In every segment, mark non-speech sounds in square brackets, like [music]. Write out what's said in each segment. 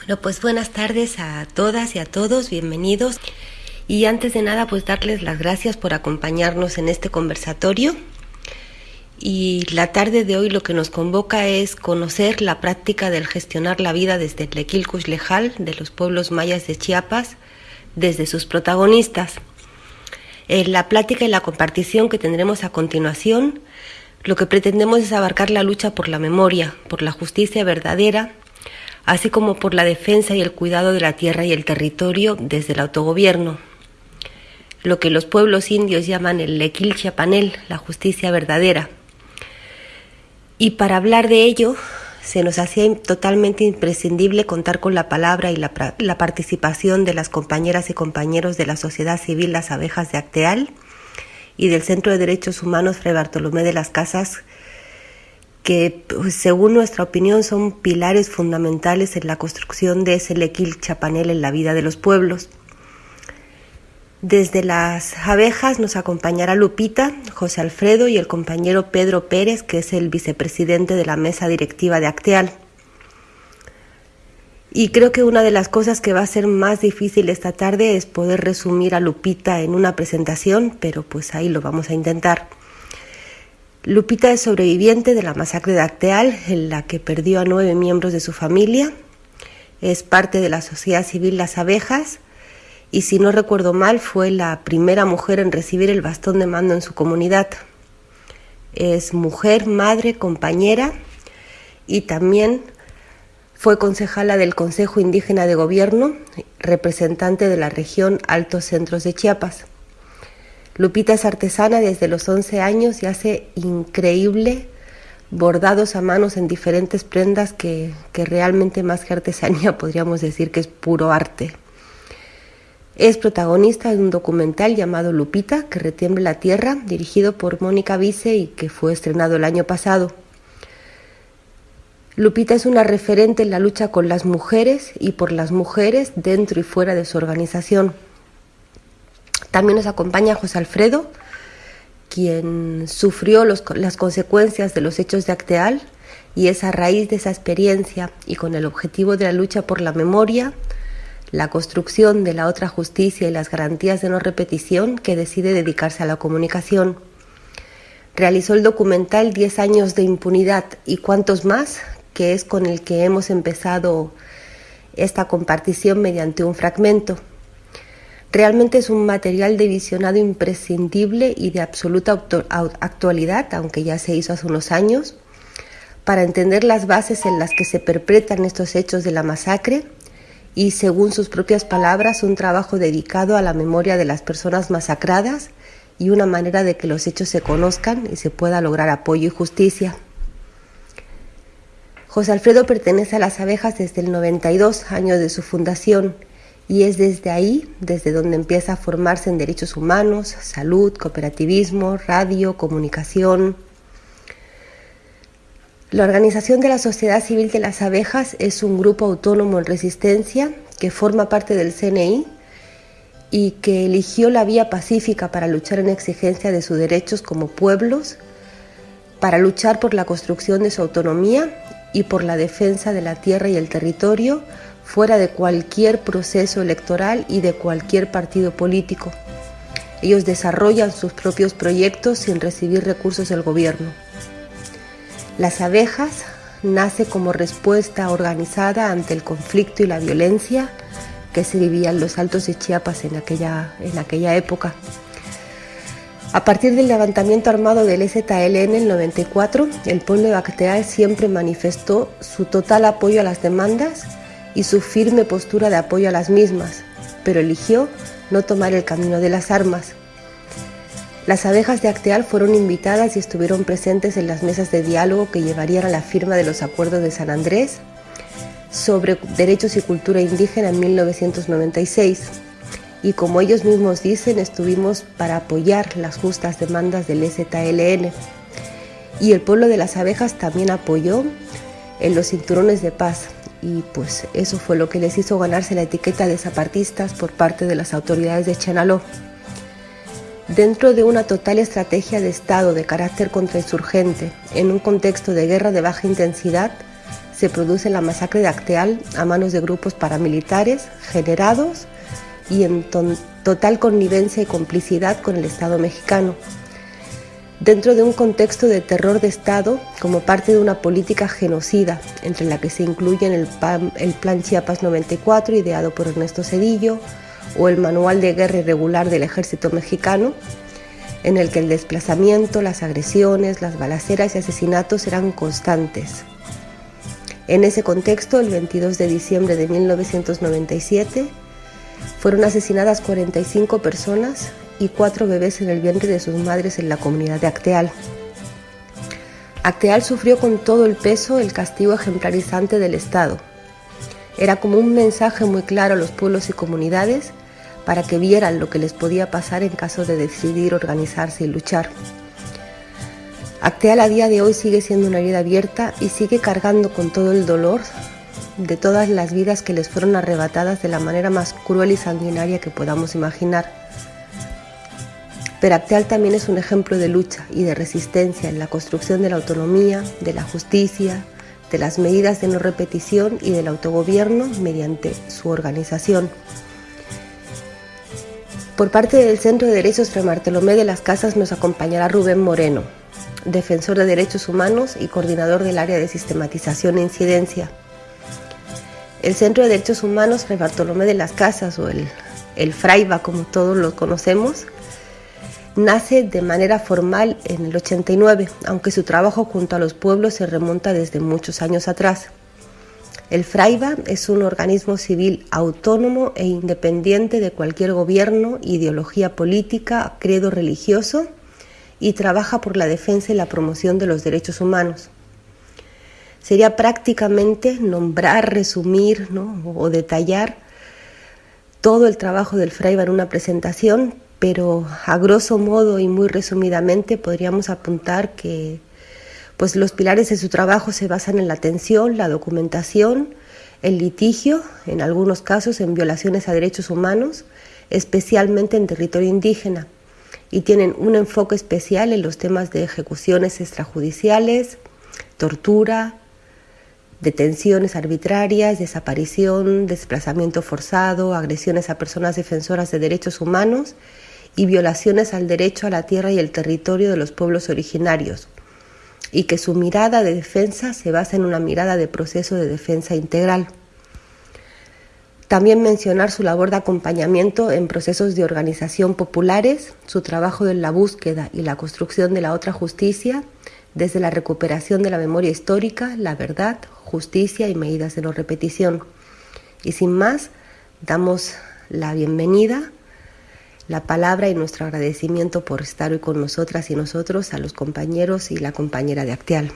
Bueno, pues buenas tardes a todas y a todos, bienvenidos. Y antes de nada, pues darles las gracias por acompañarnos en este conversatorio. Y la tarde de hoy lo que nos convoca es conocer la práctica del gestionar la vida desde el Lequilcush Lejal de los pueblos mayas de Chiapas, desde sus protagonistas. En la plática y la compartición que tendremos a continuación, lo que pretendemos es abarcar la lucha por la memoria, por la justicia verdadera así como por la defensa y el cuidado de la tierra y el territorio desde el autogobierno, lo que los pueblos indios llaman el lequil la justicia verdadera. Y para hablar de ello, se nos hacía totalmente imprescindible contar con la palabra y la, la, participación de las compañeras y compañeros de la sociedad civil Las Abejas de Acteal y del Centro de Derechos Humanos Fray Bartolomé de las Casas, que pues, según nuestra opinión son pilares fundamentales en la construcción de ese lequil chapanel en la vida de los pueblos. Desde las abejas nos acompañará Lupita, José Alfredo y el compañero Pedro Pérez, que es el vicepresidente de la mesa directiva de Acteal. Y creo que una de las cosas que va a ser más difícil esta tarde es poder resumir a Lupita en una presentación, pero pues ahí lo vamos a intentar. Lupita es sobreviviente de la masacre de Acteal, en la que perdió a nueve miembros de su familia. Es parte de la sociedad civil Las Abejas y, si no recuerdo mal, fue la primera mujer en recibir el bastón de mando en su comunidad. Es mujer, madre, compañera y también fue concejala del Consejo Indígena de Gobierno, representante de la región Altos Centros de Chiapas. Lupita es artesana desde los 11 años y hace increíble bordados a manos en diferentes prendas que, que realmente más que artesanía [laughs] podríamos decir que es puro arte. Es protagonista de un documental llamado Lupita, que retiembre la tierra, dirigido por Mónica Vice y que fue estrenado el año pasado. Lupita es una referente en la lucha con las mujeres y por las mujeres dentro y fuera de su organización. También nos acompaña José Alfredo, quien sufrió las consecuencias de los hechos de Acteal y es a raíz de esa experiencia y con el objetivo de la lucha por la memoria, la construcción de la otra justicia y las garantías de no repetición que decide dedicarse a la comunicación. Realizó el documental 10 años de impunidad y cuántos más, que es con el que hemos empezado esta compartición mediante un fragmento. Realmente es un material de visionado imprescindible y de absoluta actualidad, aunque ya se hizo hace unos años, para entender las bases en las que se perpetran estos hechos de la masacre y, según sus propias palabras, un trabajo dedicado a la memoria de las personas masacradas y una manera de que los hechos se conozcan y se pueda lograr apoyo y justicia. José Alfredo pertenece a las abejas desde el 92, año de su fundación, y es desde ahí, desde donde empieza a formarse en derechos humanos, salud, cooperativismo, radio, comunicación. La Organización de la Sociedad Civil de las Abejas es un grupo autónomo en resistencia que forma parte del CNI y que eligió la vía pacífica para luchar en exigencia de sus derechos como pueblos, para luchar por la construcción de su autonomía y por la defensa de la tierra y el territorio, fuera de cualquier proceso electoral y de cualquier partido político. Ellos desarrollan sus propios proyectos sin recibir recursos del gobierno. Las abejas nace como respuesta organizada ante el conflicto y la violencia que se vivía en los altos de Chiapas en aquella, en aquella época. A partir del levantamiento armado del STL en el 94, el pueblo de siempre manifestó su total apoyo a las demandas y su firme postura de apoyo a las mismas, pero eligió no tomar el camino de las armas. Las abejas de Acteal fueron invitadas y estuvieron presentes en las mesas de diálogo que llevarían a la firma de los acuerdos de San Andrés sobre derechos y cultura indígena en 1996. Y como ellos mismos dicen, estuvimos para apoyar las justas demandas del STLN. Y el pueblo de las abejas también apoyó en los cinturones de paz, y pues eso fue lo que les hizo ganarse la etiqueta de zapatistas por parte de las autoridades de Chenaló. Dentro de una total estrategia de Estado de carácter contrainsurgente, en un contexto de guerra de baja intensidad, se produce la masacre de Acteal a manos de grupos paramilitares generados y en total connivencia y complicidad con el Estado mexicano, dentro de un contexto de terror de Estado como parte de una política genocida, entre la que se incluyen el, Plan Chiapas 94, ideado por Ernesto Cedillo, o el Manual de Guerra Irregular del Ejército Mexicano, en el que el desplazamiento, las agresiones, las balaceras y asesinatos eran constantes. En ese contexto, el 22 de diciembre de 1997, fueron asesinadas 45 personas y cuatro bebés en el vientre de sus madres en la comunidad de Acteal. Acteal sufrió con todo el peso el castigo ejemplarizante del Estado. Era como un mensaje muy claro a los pueblos y comunidades para que vieran lo que les podía pasar en caso de decidir organizarse y luchar. Acteal a día de hoy sigue siendo una herida abierta y sigue cargando con todo el dolor de todas las vidas que les fueron arrebatadas de la manera más cruel y sanguinaria que podamos imaginar. Pero Acteal también es un ejemplo de lucha y de resistencia en la construcción de la autonomía, de la justicia, de las medidas de no repetición y del autogobierno mediante su organización. Por parte del Centro de Derechos Fray Bartolomé de las Casas nos acompañará Rubén Moreno, defensor de derechos humanos y coordinador del área de sistematización e incidencia. El Centro de Derechos Humanos Fray Bartolomé de las Casas, o el, el FRAIBA como todos lo conocemos, nace de manera formal en el 89, aunque su trabajo junto a los pueblos se remonta desde muchos años atrás. El FRAIBA es un organismo civil autónomo e independiente de cualquier gobierno, ideología política, credo religioso y trabaja por la defensa y la promoción de los derechos humanos. Sería prácticamente nombrar, resumir o detallar todo el trabajo del Fraiba en una presentación, pero a grosso modo y muy resumidamente podríamos apuntar que pues los pilares de su trabajo se basan en la atención, la documentación, el litigio, en algunos casos en violaciones a derechos humanos, especialmente en territorio indígena y tienen un enfoque especial en los temas de ejecuciones extrajudiciales, tortura, detenciones arbitrarias, desaparición, desplazamiento forzado, agresiones a personas defensoras de derechos humanos y violaciones al derecho a la tierra y el territorio de los pueblos originarios, y que su mirada de defensa se basa en una mirada de proceso de defensa integral. También mencionar su labor de acompañamiento en procesos de organización populares, su trabajo en la búsqueda y la construcción de la otra justicia, desde la recuperación de la memoria histórica, la verdad, justicia y medidas de no repetición. Y sin más, damos la bienvenida, la palabra y nuestro agradecimiento por estar hoy con nosotras y nosotros, a los compañeros y la compañera de Acteal.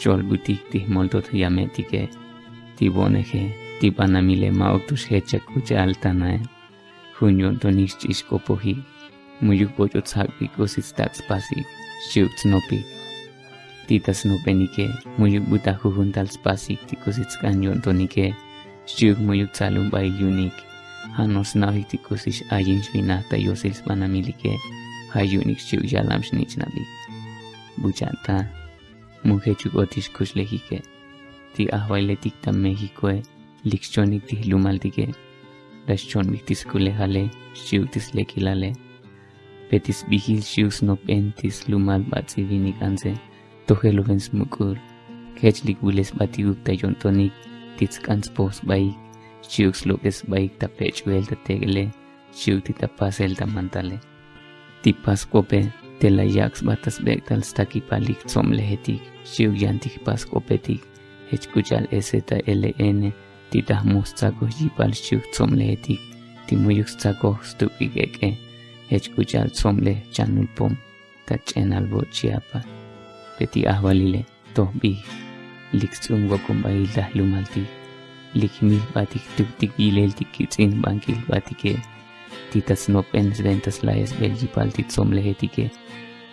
csolbuti ti moltot iametike, ti bonehe, ti panamile maotus hechakuche altanae, junio doniscis kopohi, muyukoyotsakpi kositstatspasi, shiutsnopi, titas nopenike, muyukbutajuhuntalspasi tikositskanyon tonike, shiuk muyutsalum bayunik, hanos nahitikosish ayinshvinata yosils panamilike, hayunik shiuk yalamshnichnabik. Buchata. mugejuk otixcoxlehihqueh, tiahbailetictamehicue, licxonitilumaltiqueh, laxchonmictisculejaleh, xiutislequilaleh, petisvihil xiusnopentis lumalbatzibinicanseh, tohelovensmucul, quechlicuilesbatiuctayontonic, titzcantzposbaic, xiuxloquesbaic tapechbeltatequeleh, xiutitapaseltamantale. tipascuope Telayax batasbektal stakipalik somlehetik, xiuyantik pascopetik, hechkuyal EZLN, titahmustaco yipal xiu somlehetik, timuyuxtaco stupigeke, hechkuyal somle chanulpom, tachenalbo chiapa, peti ahvalile, tohbi, lixungo kumbailda lumalti, likmil batik tuktik yileltik kitsin bankil batike, titas nopens ventas layas belgipal titsomlehetike,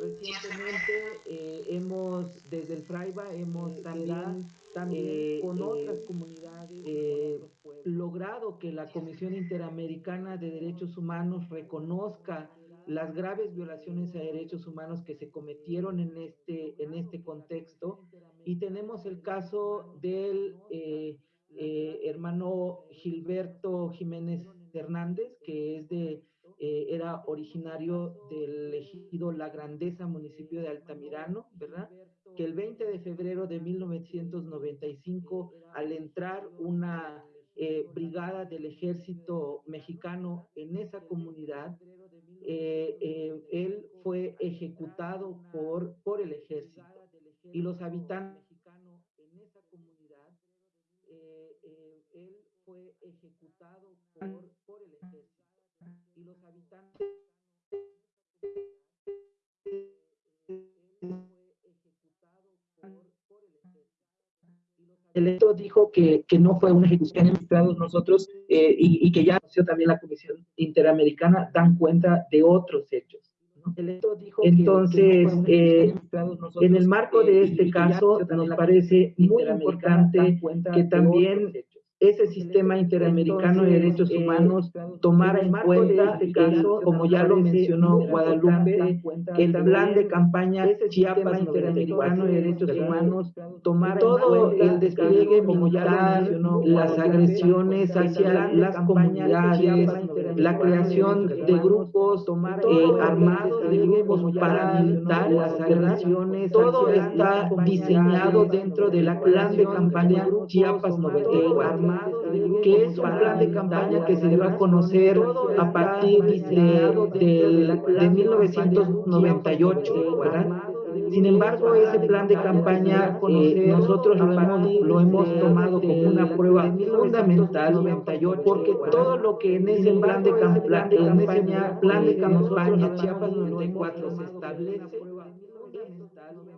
Recientemente eh, hemos, desde el Fraiba, hemos eh, también, también eh, con otras comunidades logrado que la Comisión Interamericana de Derechos Humanos reconozca las graves violaciones a derechos humanos que se cometieron en este, en este contexto. Y tenemos el caso del eh, eh, hermano Gilberto Jiménez Hernández, que es de, eh, era originario del ejido La Grandeza, municipio de Altamirano, ¿verdad? Que el 20 de febrero de 1995, al entrar una brigada del ejército mexicano en esa comunidad, eh, eh, él fue ejecutado por, por el ejército y los habitantes en esa comunidad, eh, él fue ejecutado por, por el ejército y los habitantes el electo dijo que, que, no fue una ejecución en nosotros eh, y, y, que ya también la Comisión Interamericana dan cuenta de otros hechos. Dijo Entonces, que, que eh, en el marco de este caso, nos parece muy importante que también ese sistema interamericano de derechos eh, humanos tomara en cuenta, este caso, como ya lo mencionó Guadalupe, el plan de campaña Chiapas interamericano de derechos humanos, tomar todo el despliegue militar, las agresiones hacia las comunidades, la creación de grupos eh, armados, de grupos paramilitares, las agresiones, todo está diseñado dentro del plan de campaña Chiapas 94 que es un plan de campaña que se dio a conocer a partir de, de, 1998, ¿verdad? Sin embargo, ese plan de campaña eh, nosotros lo hemos, tomado como una prueba fundamental, porque todo lo que en ese plan de, campaña, plan de campaña Chiapas 94 se establece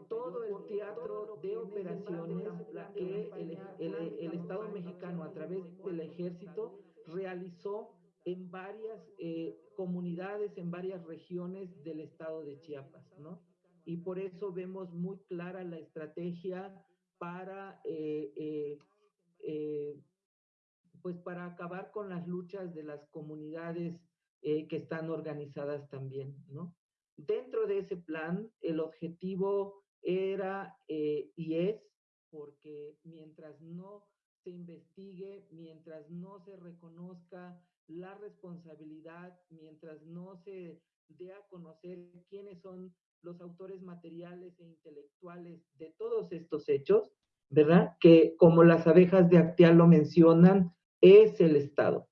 todo el teatro de operaciones que el, el, Estado mexicano a través del ejército realizó en varias eh, comunidades, en varias regiones del estado de Chiapas, ¿no? Y por eso vemos muy clara la estrategia para, eh, eh, pues para acabar con las luchas de las comunidades que están organizadas también, ¿no? Dentro de ese plan, el objetivo era eh, y es porque mientras no se investigue, mientras no se reconozca la responsabilidad, mientras no se dé a conocer quiénes son los autores materiales e intelectuales de todos estos hechos, ¿verdad? Que como las abejas de Acteal lo mencionan, es el Estado.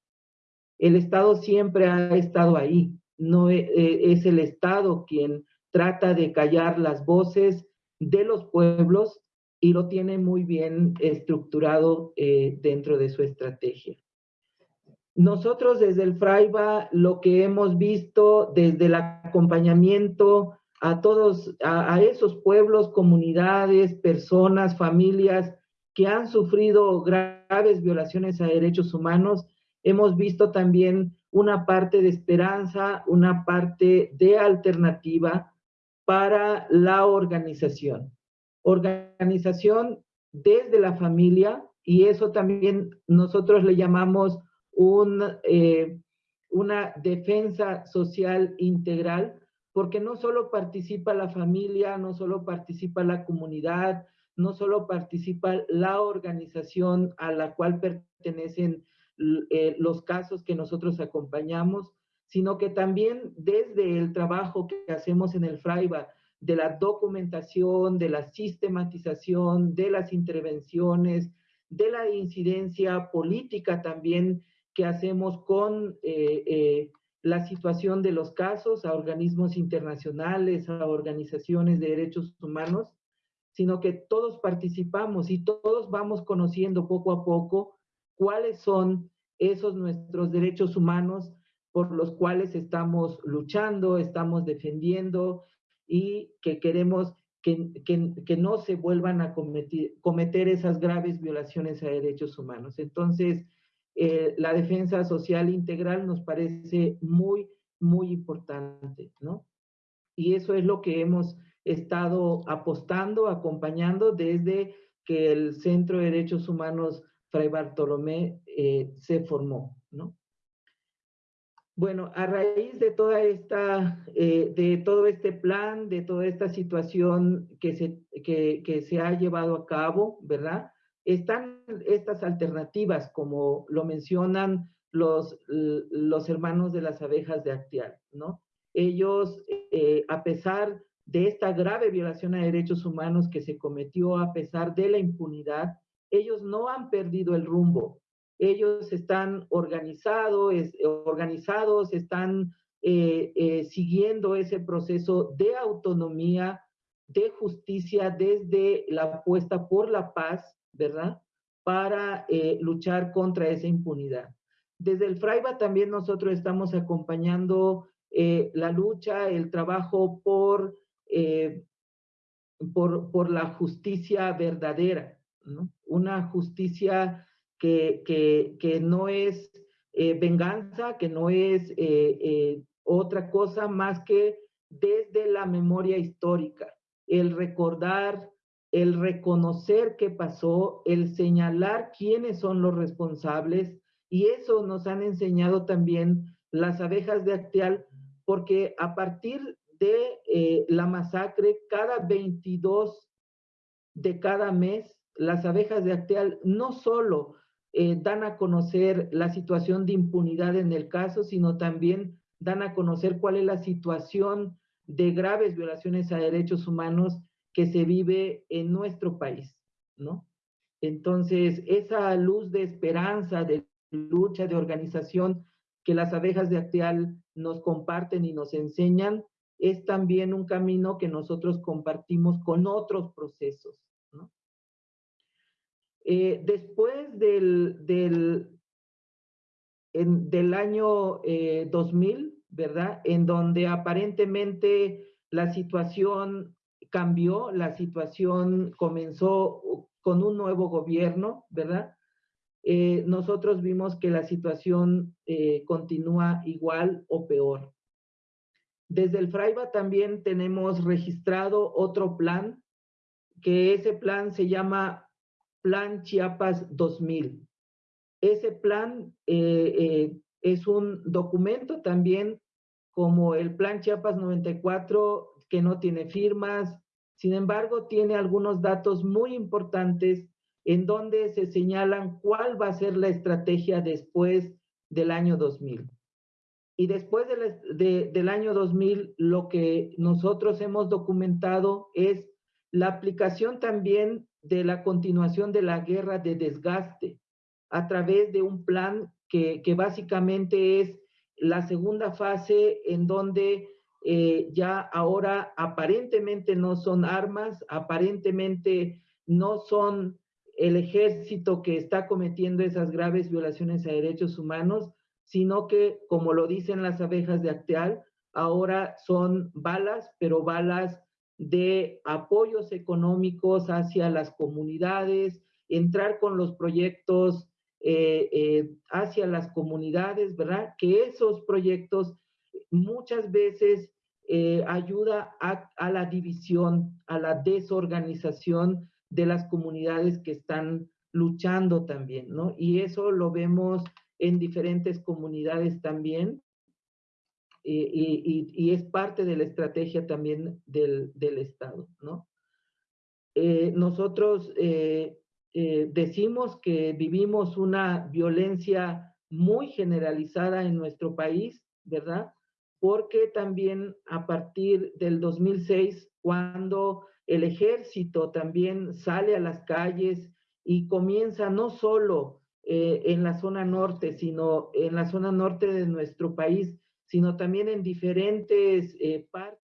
El Estado siempre ha estado ahí, no e, e, es el Estado quien trata de callar las voces de los pueblos y lo tiene muy bien estructurado eh, dentro de su estrategia. Nosotros desde el FRAIBA lo que hemos visto desde el acompañamiento a todos, a esos pueblos, comunidades, personas, familias que han sufrido graves violaciones a derechos humanos, hemos visto también una parte de esperanza, una parte de alternativa para la organización. Organización desde la familia y eso también nosotros le llamamos eh, una defensa social integral, porque no solo participa la familia, no solo participa la comunidad, no solo participa la organización a la cual pertenecen eh, los casos que nosotros acompañamos, sino que también desde el trabajo que hacemos en el FRAIBA, de la documentación, de la sistematización, de las intervenciones, de la incidencia política también que hacemos con eh, eh, la situación de los casos a organismos internacionales, a organizaciones de derechos humanos, sino que todos participamos y todos vamos conociendo poco a poco cuáles son esos nuestros derechos humanos por los cuales estamos luchando, estamos defendiendo y que queremos que, que, no se vuelvan a cometer, cometer, esas graves violaciones a derechos humanos. Entonces, eh, la defensa social integral nos parece muy, muy importante, ¿no? Y eso es lo que hemos estado apostando, acompañando desde que el Centro de Derechos Humanos Fray Bartolomé eh, se formó, ¿no? Bueno, a raíz de toda esta, eh, de todo este plan, de toda esta situación que se, que, se ha llevado a cabo, ¿verdad? Están estas alternativas, como lo mencionan los, los hermanos de las abejas de Actial, ¿no? Ellos, eh, a pesar de esta grave violación a derechos humanos que se cometió, a pesar de la impunidad, ellos no han perdido el rumbo, ellos están organizados, organizados están eh, eh, siguiendo ese proceso de autonomía, de justicia desde la apuesta por la paz, ¿verdad? Para eh, luchar contra esa impunidad. Desde el FRAIBA también nosotros estamos acompañando la lucha, el trabajo por, por, por la justicia verdadera. Una justicia que, no es eh, venganza, que no es eh, eh, otra cosa más que desde la memoria histórica, el recordar, el reconocer qué pasó, el señalar quiénes son los responsables, y eso nos han enseñado también las abejas de Acteal, porque a partir de la masacre, cada 22 de cada mes, las abejas de Acteal no solo eh, dan a conocer la situación de impunidad en el caso, sino también dan a conocer cuál es la situación de graves violaciones a derechos humanos que se vive en nuestro país, ¿no? Entonces, esa luz de esperanza, de lucha, de organización que las abejas de Acteal nos comparten y nos enseñan, es también un camino que nosotros compartimos con otros procesos, eh, después del, del, año 2000, eh, ¿verdad? En donde aparentemente la situación cambió, la situación comenzó con un nuevo gobierno, ¿verdad? Eh, nosotros vimos que la situación continúa igual o peor. Desde el FRAIBA también tenemos registrado otro plan, que ese plan se llama Plan Chiapas 2000. Ese plan eh, eh, es un documento también como el Plan Chiapas 94 que no tiene firmas, sin embargo tiene algunos datos muy importantes en donde se señalan cuál va a ser la estrategia después del año 2000. Y después del año 2000, lo que nosotros hemos documentado es la aplicación también de la continuación de la guerra de desgaste a través de un plan que, básicamente es la segunda fase en donde eh, ya ahora aparentemente no son armas, aparentemente no son el ejército que está cometiendo esas graves violaciones a derechos humanos, sino que, como lo dicen las abejas de Acteal, ahora son balas, pero balas de apoyos económicos hacia las comunidades, entrar con los proyectos eh, eh, hacia las comunidades, ¿verdad? Que esos proyectos muchas veces eh, ayuda a, la división, a la desorganización de las comunidades que están luchando también, ¿no? Y eso lo vemos en diferentes comunidades también, y, es parte de la estrategia también del, Estado, ¿no? Eh, nosotros eh, eh, decimos que vivimos una violencia muy generalizada en nuestro país, ¿verdad? Porque también a partir del 2006, cuando el ejército también sale a las calles y comienza no solo eh, en la zona norte, sino en la zona norte de nuestro país, sino también en diferentes eh, partes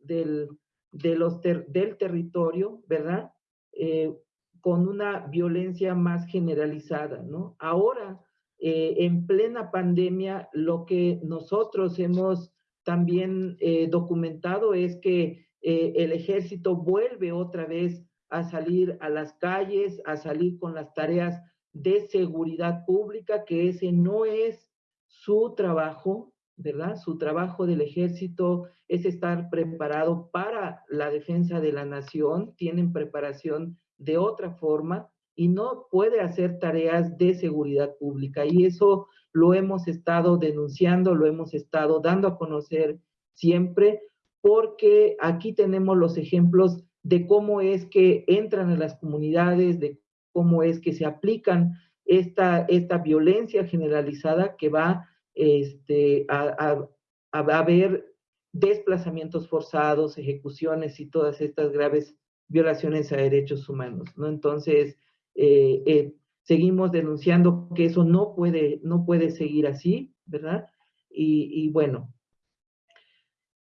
del, de los del territorio, ¿verdad? Eh, con una violencia más generalizada, ¿no? Ahora, eh, en plena pandemia, lo que nosotros hemos también eh, documentado es que el ejército vuelve otra vez a salir a las calles, a salir con las tareas de seguridad pública, que ese no es su trabajo, ¿verdad? Su trabajo del ejército es estar preparado para la defensa de la nación, tienen preparación de otra forma y no puede hacer tareas de seguridad pública. Y eso lo hemos estado denunciando, lo hemos estado dando a conocer siempre, porque aquí tenemos los ejemplos de cómo es que entran en las comunidades, de cómo es que se aplican esta, esta violencia generalizada que va este, a, haber desplazamientos forzados, ejecuciones y todas estas graves violaciones a derechos humanos, ¿no? Entonces, eh, eh, seguimos denunciando que eso no puede, no puede seguir así, ¿verdad? Y, bueno,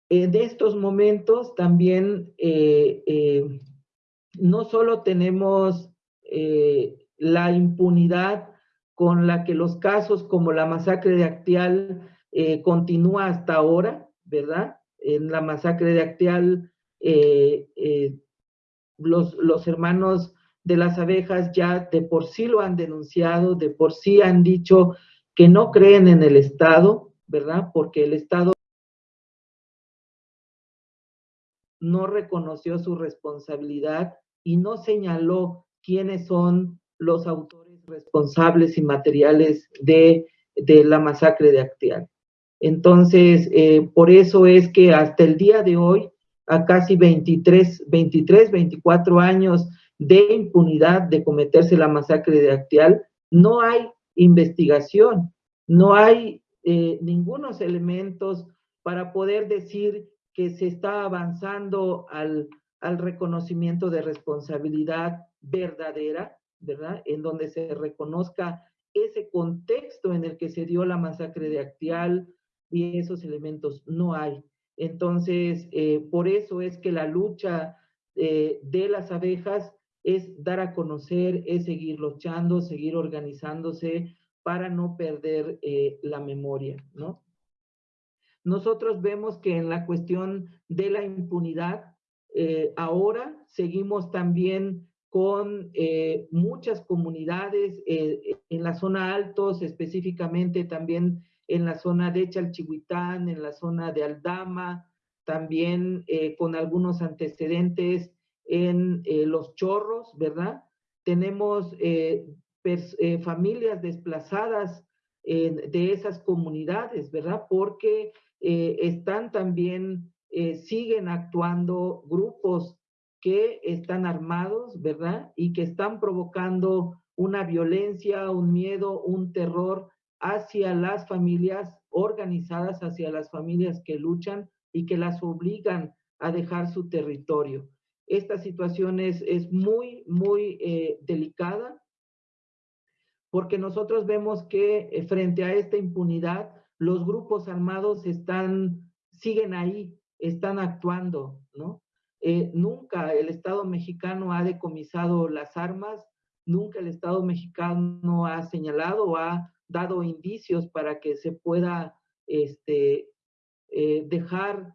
en estos momentos también eh, no solo tenemos la impunidad con la que los casos como la masacre de Actial eh, continúa hasta ahora, ¿verdad? En la masacre de Actial, eh, eh, los, los hermanos de las abejas ya de por sí lo han denunciado, de por sí han dicho que no creen en el Estado, ¿verdad? Porque el Estado no reconoció su responsabilidad y no señaló quiénes son los autores responsables y materiales de, la masacre de Acteal. Entonces, eh, por eso es que hasta el día de hoy, a casi 23, 23, 24 años de impunidad de cometerse la masacre de Acteal, no hay investigación, no hay eh, ningunos elementos para poder decir que se está avanzando al, al reconocimiento de responsabilidad verdadera ¿verdad? En donde se reconozca ese contexto en el que se dio la masacre de Actial y esos elementos no hay. Entonces, eh, por eso es que la lucha eh, de las abejas es dar a conocer, es seguir luchando, seguir organizándose para no perder eh, la memoria, ¿no? Nosotros vemos que en la cuestión de la impunidad, ahora seguimos también con eh, muchas comunidades eh, en la zona altos, específicamente también en la zona de Chalchihuitán, en la zona de Aldama, también eh, con algunos antecedentes en Los Chorros, ¿verdad? Tenemos familias desplazadas de esas comunidades, ¿verdad? Porque están también, siguen actuando grupos que están armados, ¿verdad? Y que están provocando una violencia, un miedo, un terror hacia las familias organizadas, hacia las familias que luchan y que las obligan a dejar su territorio. Esta situación es, muy, muy eh, delicada porque nosotros vemos que eh, frente a esta impunidad, los grupos armados siguen ahí, están actuando, ¿no? Eh, nunca el Estado mexicano ha decomisado las armas, nunca el Estado mexicano ha señalado o ha dado indicios para que se pueda este, eh, dejar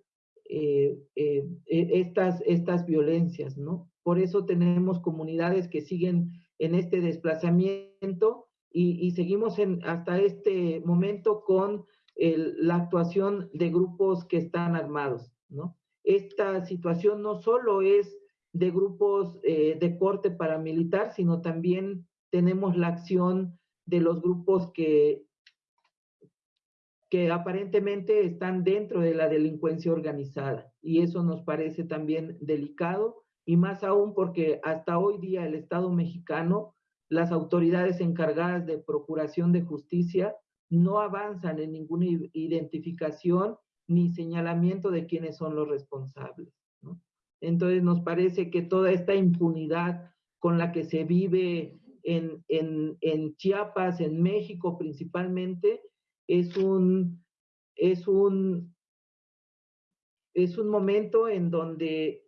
eh, e, estas, estas violencias, ¿no? Por eso tenemos comunidades que siguen en este desplazamiento y, seguimos en, hasta este momento con la actuación de grupos que están armados, ¿no? Esta situación no solo es de grupos eh, de corte paramilitar, sino también tenemos la acción de los grupos que, que aparentemente están dentro de la delincuencia organizada. Y eso nos parece también delicado, y más aún porque hasta hoy día el Estado mexicano, las autoridades encargadas de procuración de justicia, no avanzan en ninguna identificación ni señalamiento de quiénes son los responsables. Entonces nos parece que toda esta impunidad con la que se vive en, en, Chiapas, en México principalmente, es un, es un, es un momento en donde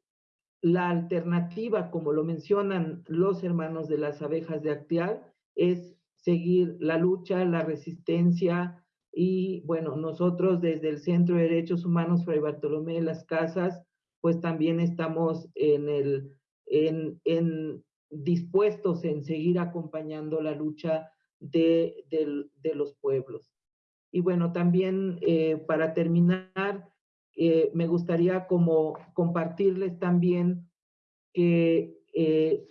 la alternativa, como lo mencionan los hermanos de las abejas de Actial, es seguir la lucha, la resistencia y bueno, nosotros desde el Centro de Derechos Humanos Fray Bartolomé de las Casas, pues también estamos en el, en, en dispuestos en seguir acompañando la lucha de, los pueblos. Y bueno, también eh, para terminar, eh, me gustaría como compartirles también que eh,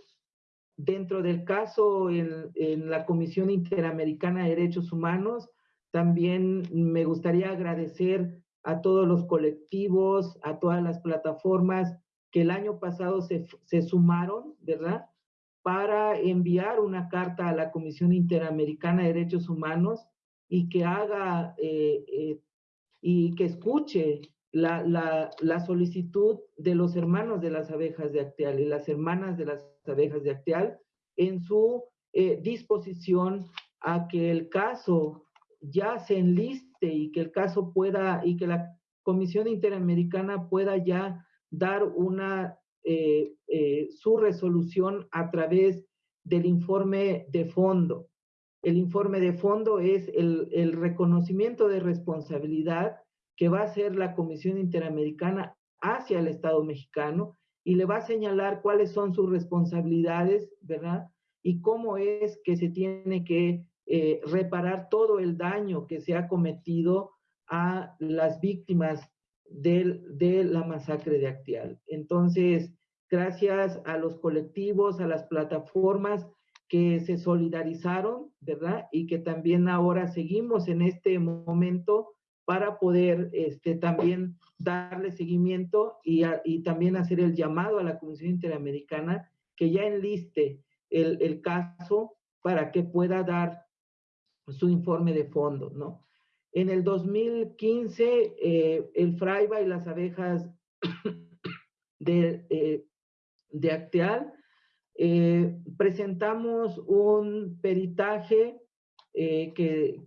dentro del caso en, en, la Comisión Interamericana de Derechos Humanos, también me gustaría agradecer a todos los colectivos, a todas las plataformas que el año pasado se, se sumaron, ¿verdad? Para enviar una carta a la Comisión Interamericana de Derechos Humanos y que haga eh, y que escuche la, solicitud de los hermanos de las abejas de Acteal y las hermanas de las abejas de Acteal en su eh, disposición a que el caso ya se enliste y que el caso pueda, y que la Comisión Interamericana pueda ya dar una, eh, eh, su resolución a través del informe de fondo. El informe de fondo es el, el reconocimiento de responsabilidad que va a hacer la Comisión Interamericana hacia el Estado mexicano y le va a señalar cuáles son sus responsabilidades, ¿verdad? Y cómo es que se tiene que eh, reparar todo el daño que se ha cometido a las víctimas de la masacre de Actial. Entonces, gracias a los colectivos, a las plataformas que se solidarizaron, ¿verdad? Y que también ahora seguimos en este momento para poder este, también darle seguimiento y, y, también hacer el llamado a la Comisión Interamericana que ya enliste el, el caso para que pueda dar su informe de fondo, ¿no? En el 2015, eh, el Fraiba y las abejas [coughs] de, eh, de Acteal eh, presentamos un peritaje que,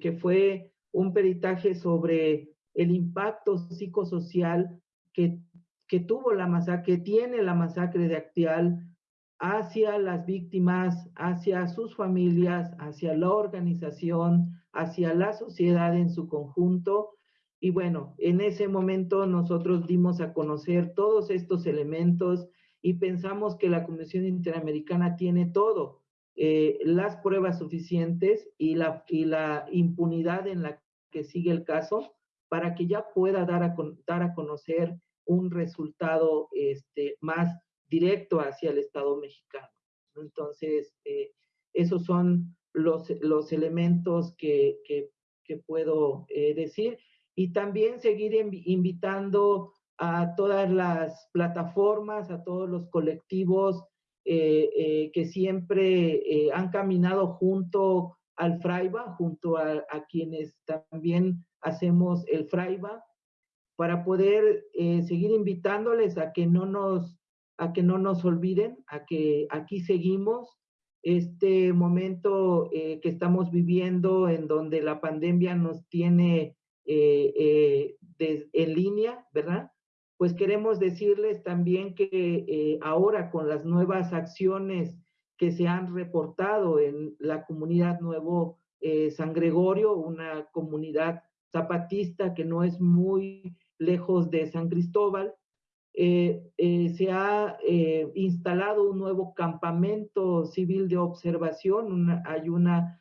que, fue un peritaje sobre el impacto psicosocial que, que tuvo la masacre, que tiene la masacre de Actial hacia las víctimas, hacia sus familias, hacia la organización, hacia la sociedad en su conjunto. Y bueno, en ese momento nosotros dimos a conocer todos estos elementos y pensamos que la Comisión Interamericana tiene todo, eh, las pruebas suficientes y la, y la impunidad en la que sigue el caso para que ya pueda dar a, dar a conocer un resultado este, más directo hacia el Estado mexicano. Entonces, eh, esos son los, los elementos que, que, puedo eh, decir. Y también seguir invitando a todas las plataformas, a todos los colectivos eh, que siempre han caminado junto al Fraiba, junto a, quienes también hacemos el Fraiba, para poder seguir invitándoles a que no nos a que no nos olviden, a que aquí seguimos este momento eh, que estamos viviendo en donde la pandemia nos tiene eh, en línea, ¿verdad? Pues queremos decirles también que ahora con las nuevas acciones que se han reportado en la comunidad Nuevo eh, San Gregorio, una comunidad zapatista que no es muy lejos de San Cristóbal. Eh, eh, se ha instalado un nuevo campamento civil de observación, hay una,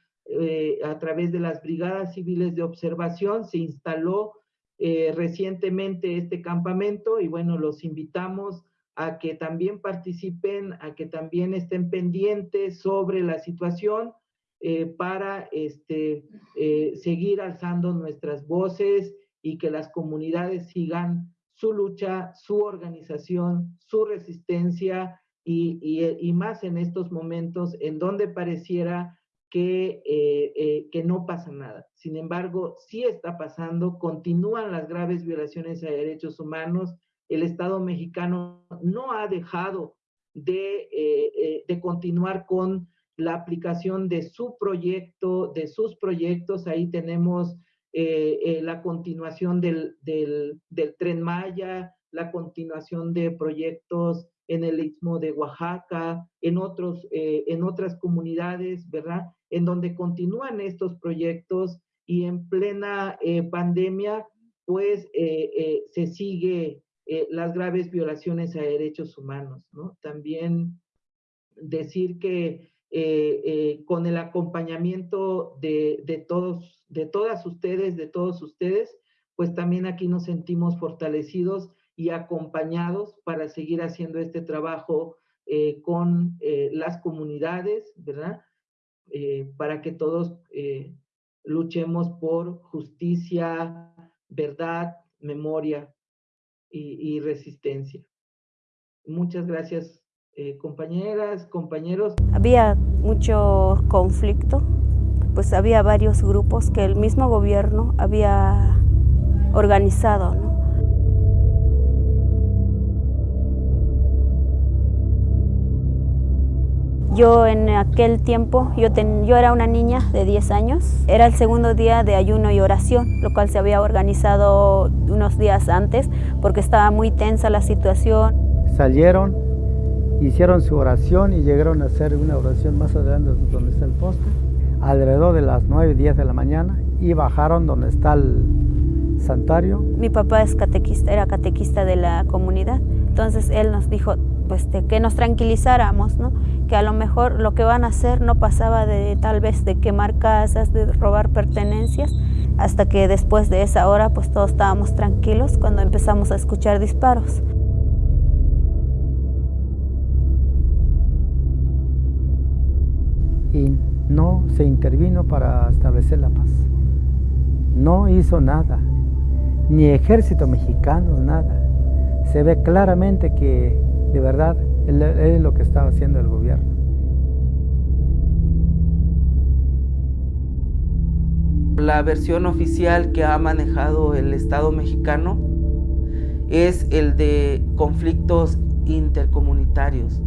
a través de las brigadas civiles de observación, se instaló recientemente este campamento y bueno, los invitamos a que también participen, a que también estén pendientes sobre la situación eh, para este, eh, seguir alzando nuestras voces y que las comunidades sigan su lucha, su organización, su resistencia y, más en estos momentos en donde pareciera que, eh, que no pasa nada. Sin embargo, sí está pasando, continúan las graves violaciones a derechos humanos, el Estado mexicano no ha dejado de, de continuar con la aplicación de su proyecto, de sus proyectos. Ahí tenemos eh, eh, la continuación del, tren Maya, la continuación de proyectos en el Istmo de Oaxaca, en, otros, eh, en otras comunidades, ¿verdad? En donde continúan estos proyectos y en plena pandemia, pues se sigue las graves violaciones a derechos humanos, ¿no? También decir que eh, eh, con el acompañamiento de, todos, de todas ustedes, de todos ustedes, pues también aquí nos sentimos fortalecidos y acompañados para seguir haciendo este trabajo eh, con las comunidades, ¿verdad? para que todos luchemos por justicia, verdad, memoria y resistencia. Muchas gracias eh, compañeras, compañeros. Había mucho conflicto, pues había varios grupos que el mismo gobierno había organizado. Yo en aquel tiempo, yo, yo era una niña de 10 años, era el segundo día de ayuno y oración, lo cual se había organizado unos días antes porque estaba muy tensa la situación. Salieron hicieron su oración y llegaron a hacer una oración más adelante donde está el poste, alrededor de las 9, 10 de la mañana y bajaron donde está el santuario. Mi papá es catequista, era catequista de la comunidad, entonces él nos dijo pues que nos tranquilizáramos, ¿no? que a lo mejor lo que van a hacer no pasaba de tal vez de quemar casas, de robar pertenencias, hasta que después de esa hora pues todos estábamos tranquilos cuando empezamos a escuchar disparos. Y no se intervino para establecer la paz. No hizo nada, ni ejército mexicano, nada. Se ve claramente que de verdad es lo que estaba haciendo el gobierno. La versión oficial que ha manejado el Estado mexicano es el de conflictos intercomunitarios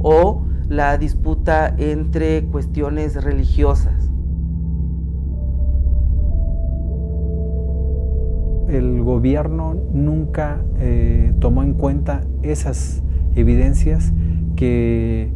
o la disputa entre cuestiones religiosas. El gobierno nunca eh, tomó en cuenta esas evidencias que,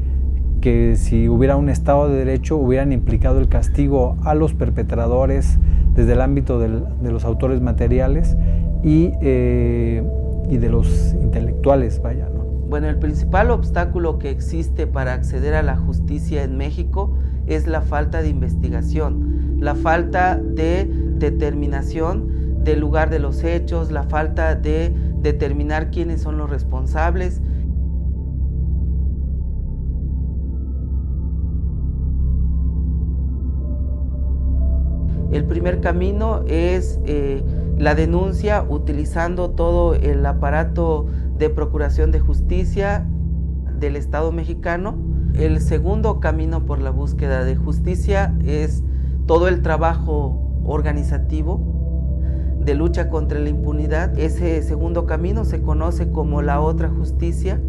que si hubiera un Estado de Derecho hubieran implicado el castigo a los perpetradores desde el ámbito de los autores materiales y, eh, y de los intelectuales, vaya. Bueno, el principal obstáculo que existe para acceder a la justicia en México es la falta de investigación, la falta de determinación del lugar de los hechos, la falta de determinar quiénes son los responsables. El primer camino es eh, la denuncia utilizando todo el aparato de Procuración de Justicia del Estado mexicano. El segundo camino por la búsqueda de justicia es todo el trabajo organizativo de lucha contra la impunidad. Ese segundo camino se conoce como la otra justicia.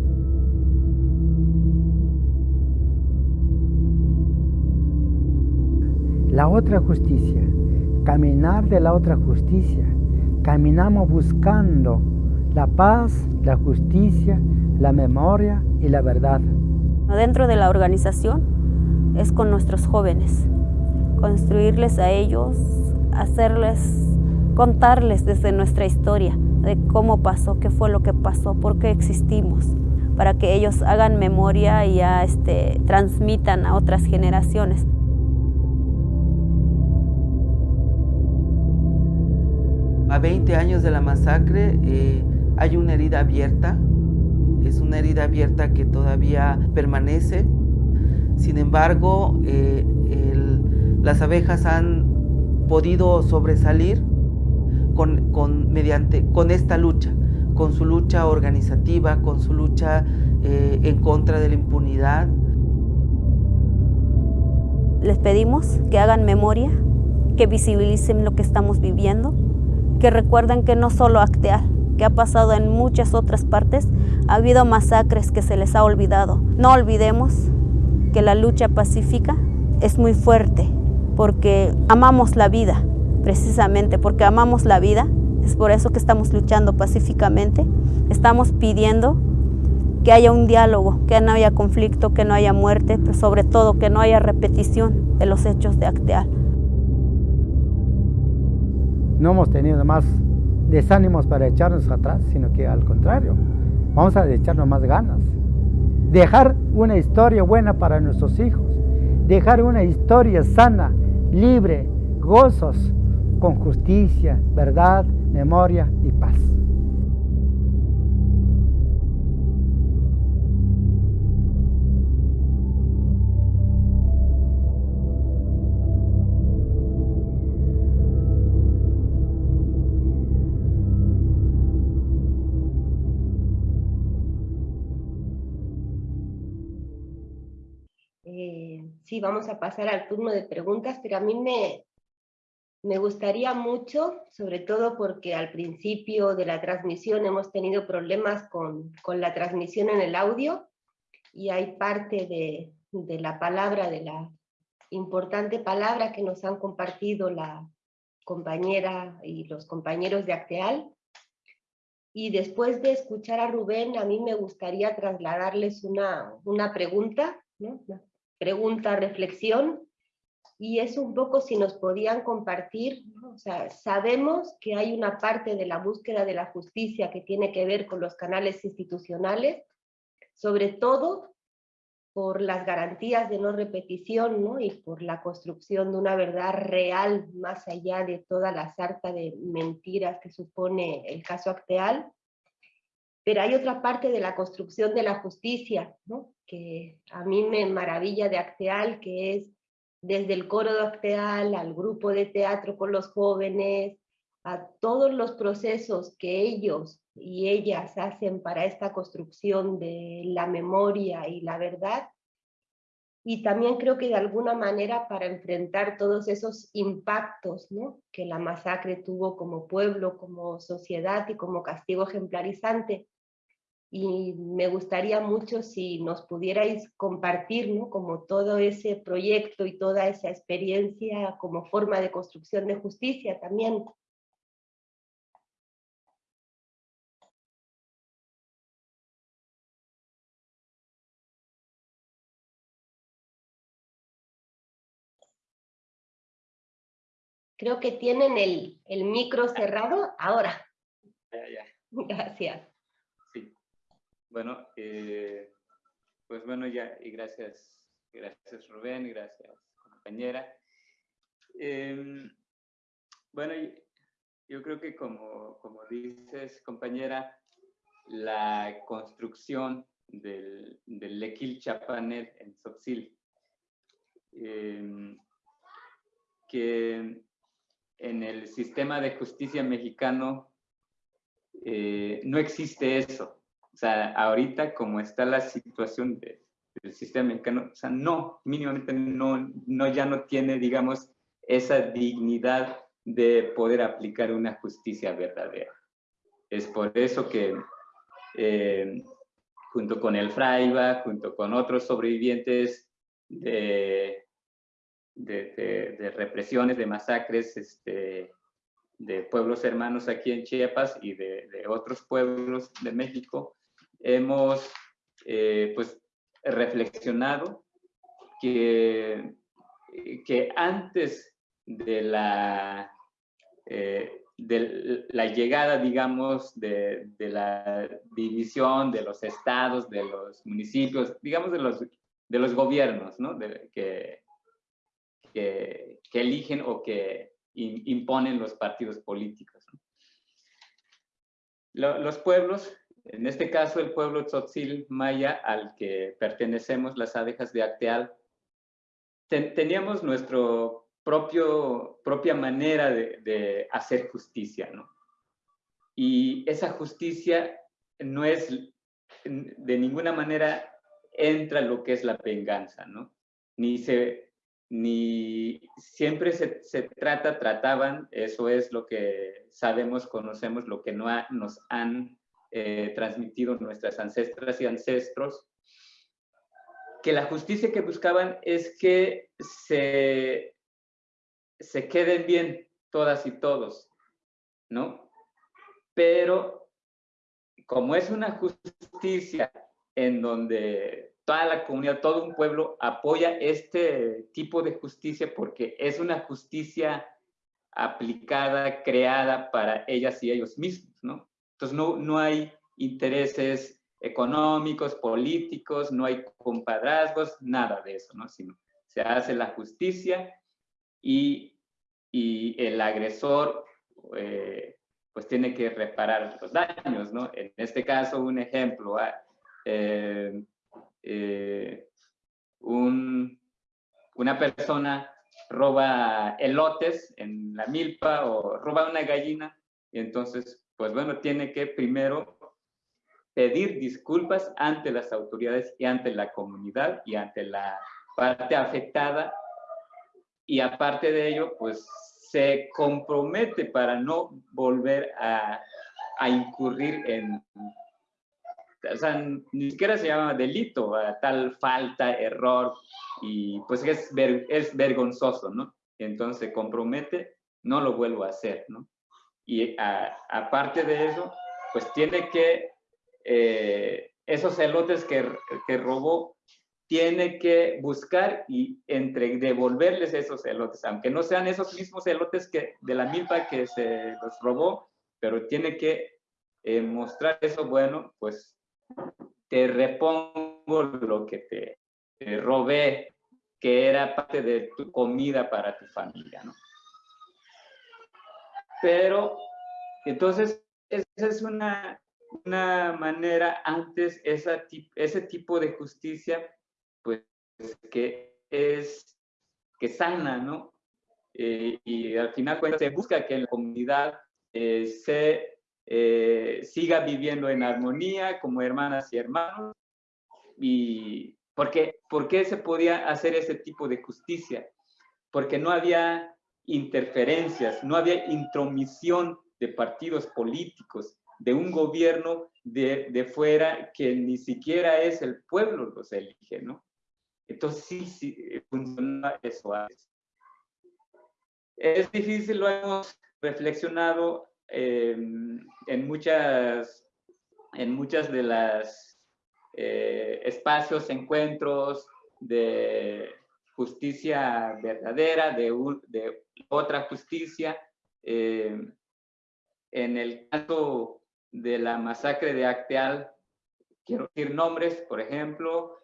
La otra justicia, caminar de la otra justicia. Caminamos buscando la paz, la justicia, la memoria y la verdad. Dentro de la organización es con nuestros jóvenes, construirles a ellos, hacerles, contarles desde nuestra historia de cómo pasó, qué fue lo que pasó, por qué existimos, para que ellos hagan memoria y ya este, transmitan a otras generaciones. A 20 años de la masacre, eh, hay una herida abierta es una herida abierta que todavía permanece. Sin embargo, eh, las abejas han podido sobresalir con, mediante, con esta lucha, con su lucha organizativa, con su lucha eh, en contra de la impunidad. Les pedimos que hagan memoria, que visibilicen lo que estamos viviendo, que recuerden que no solo Acteal, que ha pasado en muchas otras partes, ha habido masacres que se les ha olvidado. No olvidemos que la lucha pacífica es muy fuerte porque amamos la vida, precisamente porque amamos la vida. Es por eso que estamos luchando pacíficamente. Estamos pidiendo que haya un diálogo, que no haya conflicto, que no haya muerte, pero sobre todo que no haya repetición de los hechos de Acteal. No hemos tenido más desánimos para echarnos atrás, sino que al contrario, vamos a echarnos más ganas. Dejar una historia buena para nuestros hijos, dejar una historia sana, libre, gozos, con justicia, verdad, memoria y paz. Sí, vamos a pasar al turno de preguntas, pero a mí me, me gustaría mucho, sobre todo porque al principio de la transmisión hemos tenido problemas con, con la transmisión en el audio y hay parte de, de, la palabra, de la importante palabra que nos han compartido la compañera y los compañeros de Acteal. Y después de escuchar a Rubén, a mí me gustaría trasladarles una, una pregunta, ¿no? Pregunta, reflexión, y es un poco si nos podían compartir, o sea, sabemos que hay una parte de la búsqueda de la justicia que tiene que ver con los canales institucionales, sobre todo por las garantías de no repetición ¿no? y por la construcción de una verdad real más allá de toda la sarta de mentiras que supone el caso Acteal. Pero hay otra parte de la construcción de la justicia, ¿no? que a mí me maravilla de Acteal, que es desde el coro de Acteal al grupo de teatro con los jóvenes, a todos los procesos que ellos y ellas hacen para esta construcción de la memoria y la verdad. Y también creo que de alguna manera para enfrentar todos esos impactos ¿no? que la masacre tuvo como pueblo, como sociedad y como castigo ejemplarizante y me gustaría mucho si nos pudierais compartir ¿no? como todo ese proyecto y toda esa experiencia como forma de construcción de justicia también. Creo que tienen el, el micro cerrado ahora. [laughs] Gracias. Bueno, eh, pues bueno, ya, y gracias, gracias Rubén, gracias compañera. Em, bueno, yo creo que como, como dices, compañera, la construcción del, del Lequil Chapanet en Sotzil, em, que en el sistema de justicia mexicano eh, no existe eso. O sea, ahorita como está la situación del sistema mexicano, o sea, no, mínimamente no, no, ya no tiene, digamos, esa dignidad de poder aplicar una justicia verdadera. Es por eso que eh, junto con el Fraiba, junto con otros sobrevivientes de, represiones, de masacres, este, de pueblos hermanos aquí en Chiapas y de, otros pueblos de México, hemos eh, pues, reflexionado que, que antes de la, eh, de la llegada, digamos, de, de, la división de los estados, de los municipios, digamos, de los, de los gobiernos, ¿no? que, que, que, eligen o que imponen los partidos políticos. los pueblos En este caso, el pueblo tzotzil maya al que pertenecemos las abejas de Acteal, teníamos nuestra propia manera de, de, hacer justicia, ¿no? Y esa justicia no es, de ninguna manera entra lo que es la venganza, ¿no? Ni se, ni siempre se, se, trata, trataban, eso es lo que sabemos, conocemos, lo que no nos han eh, transmitido nuestras ancestras y ancestros, que la justicia que buscaban es que se, se queden bien todas y todos, ¿no? Pero como es una justicia en donde toda la comunidad, todo un pueblo apoya este tipo de justicia porque es una justicia aplicada, creada para ellas y ellos mismos. Entonces no, no hay intereses económicos, políticos, no hay compadrazgos, nada de eso, ¿no? Sino se hace la justicia y, y el agresor eh, pues tiene que reparar los daños, ¿no? En este caso, un ejemplo, ah, eh, eh, un, una persona roba elotes en la milpa o roba una gallina y entonces pues bueno, tiene que primero pedir disculpas ante las autoridades y ante la comunidad y ante la parte afectada y aparte de ello, pues se compromete para no volver a, a incurrir en, o sea, ni siquiera se llama delito, tal falta, error, y pues es, es vergonzoso, ¿no? Entonces compromete, no lo vuelvo a hacer, ¿no? Y aparte de eso, pues tiene que, eh, esos elotes que, que, robó, tiene que buscar y entre, devolverles esos elotes, aunque no sean esos mismos elotes que, de la milpa que se los robó, pero tiene que eh, mostrar eso, bueno, pues te repongo lo que te, te robé, que era parte de tu comida para tu familia, ¿no? Pero, entonces, esa es una, una manera antes, esa, ese tipo de justicia, pues, que es, que sana, ¿no? Eh, y al final cuando se busca que la comunidad eh, se eh, siga viviendo en armonía como hermanas y hermanos. Y porque, ¿por qué se podía hacer ese tipo de justicia? Porque no había interferencias, no había intromisión de partidos políticos, de un gobierno de, de fuera que ni siquiera es el pueblo los elige, ¿no? Entonces sí, sí, funciona eso Es difícil, lo hemos reflexionado eh, en, muchas, en muchas de las eh, espacios, encuentros de justicia verdadera, de, otra justicia. Eh, en el caso de la masacre de Acteal, quiero decir nombres, por ejemplo,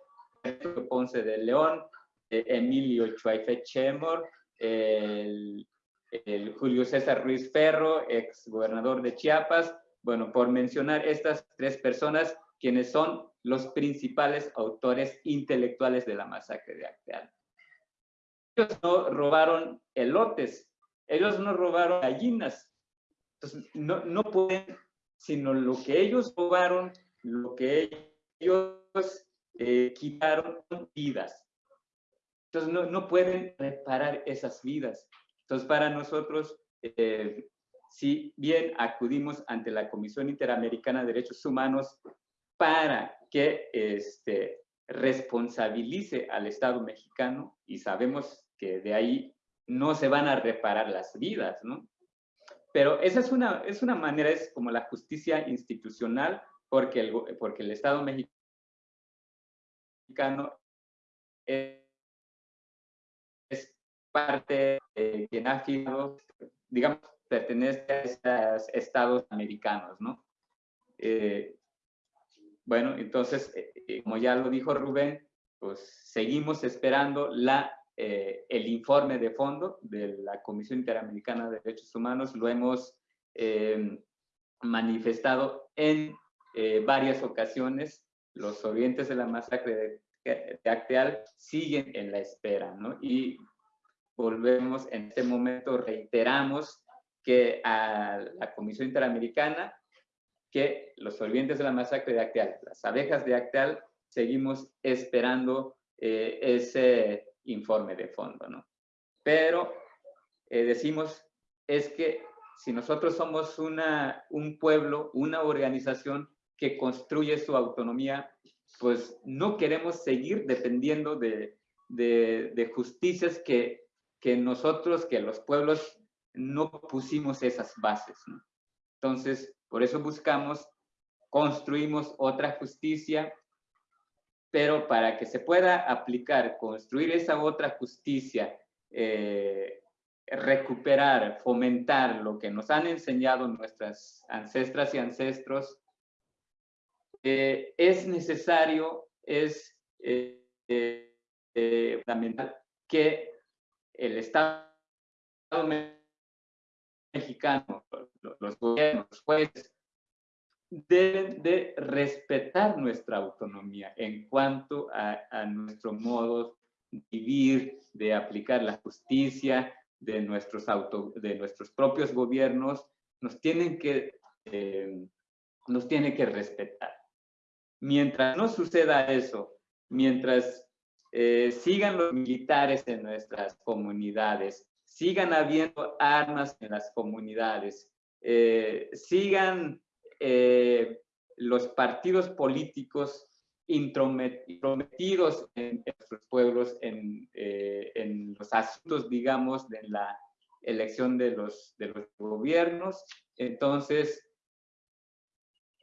Ponce de León, eh, Emilio Chuaife Chemor, el, Julio César Ruiz Ferro, ex gobernador de Chiapas, bueno, por mencionar estas tres personas, quienes son los principales autores intelectuales de la masacre de Acteal ellos no robaron elotes, ellos no robaron gallinas. Entonces, no, no pueden, sino lo que ellos robaron, lo que ellos eh, quitaron vidas. Entonces, no, no, pueden reparar esas vidas. Entonces, para nosotros, eh, si bien acudimos ante la Comisión Interamericana de Derechos Humanos para que este, responsabilice al Estado mexicano, y sabemos que de ahí no se van a reparar las vidas, ¿no? Pero esa es una, es una manera, es como la justicia institucional, porque el, porque el Estado mexicano es, parte de quien ha firmado, digamos, pertenece a esos estados americanos, ¿no? Eh, bueno, entonces, eh, eh, como ya lo dijo Rubén, pues seguimos esperando la eh, el informe de fondo de la Comisión Interamericana de Derechos Humanos, lo hemos eh, manifestado en eh, varias ocasiones, los sobrevivientes de la masacre de, de Acteal siguen en la espera, ¿no? Y volvemos en este momento, reiteramos que a la Comisión Interamericana que los sobrevivientes de la masacre de Acteal, las abejas de Acteal, seguimos esperando eh, ese informe de fondo, ¿no? Pero eh, decimos, es que si nosotros somos una, un pueblo, una organización que construye su autonomía, pues no queremos seguir dependiendo de, de, de justicias que, que nosotros, que los pueblos no pusimos esas bases. Entonces, por eso buscamos, construimos otra justicia, pero para que se pueda aplicar, construir esa otra justicia, eh, recuperar, fomentar lo que nos han enseñado nuestras ancestras y ancestros, eh, es necesario, es eh, fundamental que el Estado mexicano, los gobiernos, los jueces, deben de respetar nuestra autonomía en cuanto a, nuestro modo de vivir, de aplicar la justicia, de nuestros, auto, de nuestros propios gobiernos, nos tienen que, eh, nos tienen que respetar. Mientras no suceda eso, mientras eh, sigan los militares en nuestras comunidades, sigan habiendo armas en las comunidades, eh, sigan eh, los partidos políticos intrometidos en, nuestros pueblos, en, en, los asuntos, digamos, de la elección de los, de los gobiernos. Entonces,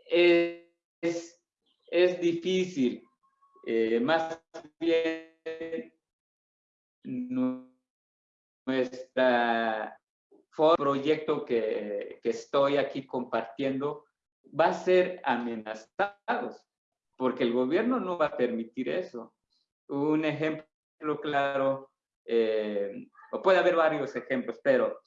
es, es difícil eh, más bien nuestra proyecto que, que, estoy aquí compartiendo va a ser amenazados porque el gobierno no va a permitir eso. Un ejemplo claro, eh, o puede haber varios ejemplos, pero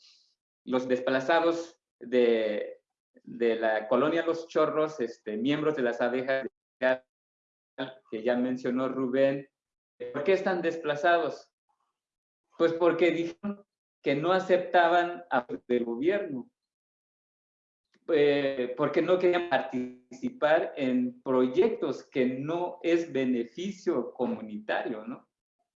los desplazados de, de la colonia Los Chorros, este, miembros de las abejas que ya mencionó Rubén. ¿Por qué están desplazados? Pues porque dijeron que no aceptaban a del gobierno, eh, porque no querían participar en proyectos que no es beneficio comunitario, ¿no?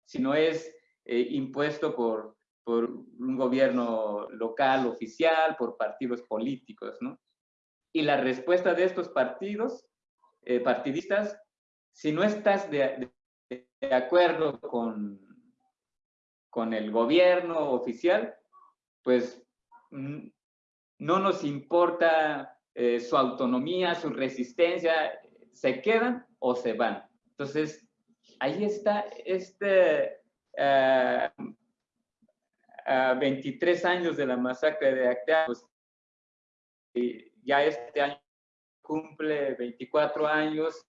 sino es eh, impuesto por, por un gobierno local, oficial, por partidos políticos. ¿no? Y la respuesta de estos partidos, eh, partidistas, si no estás de, acuerdo con, con el gobierno oficial, pues mm, no nos importa eh, su autonomía, su resistencia, se quedan o se van. Entonces, ahí está este 23 años de la masacre de Actea, pues, ya este año cumple 24 años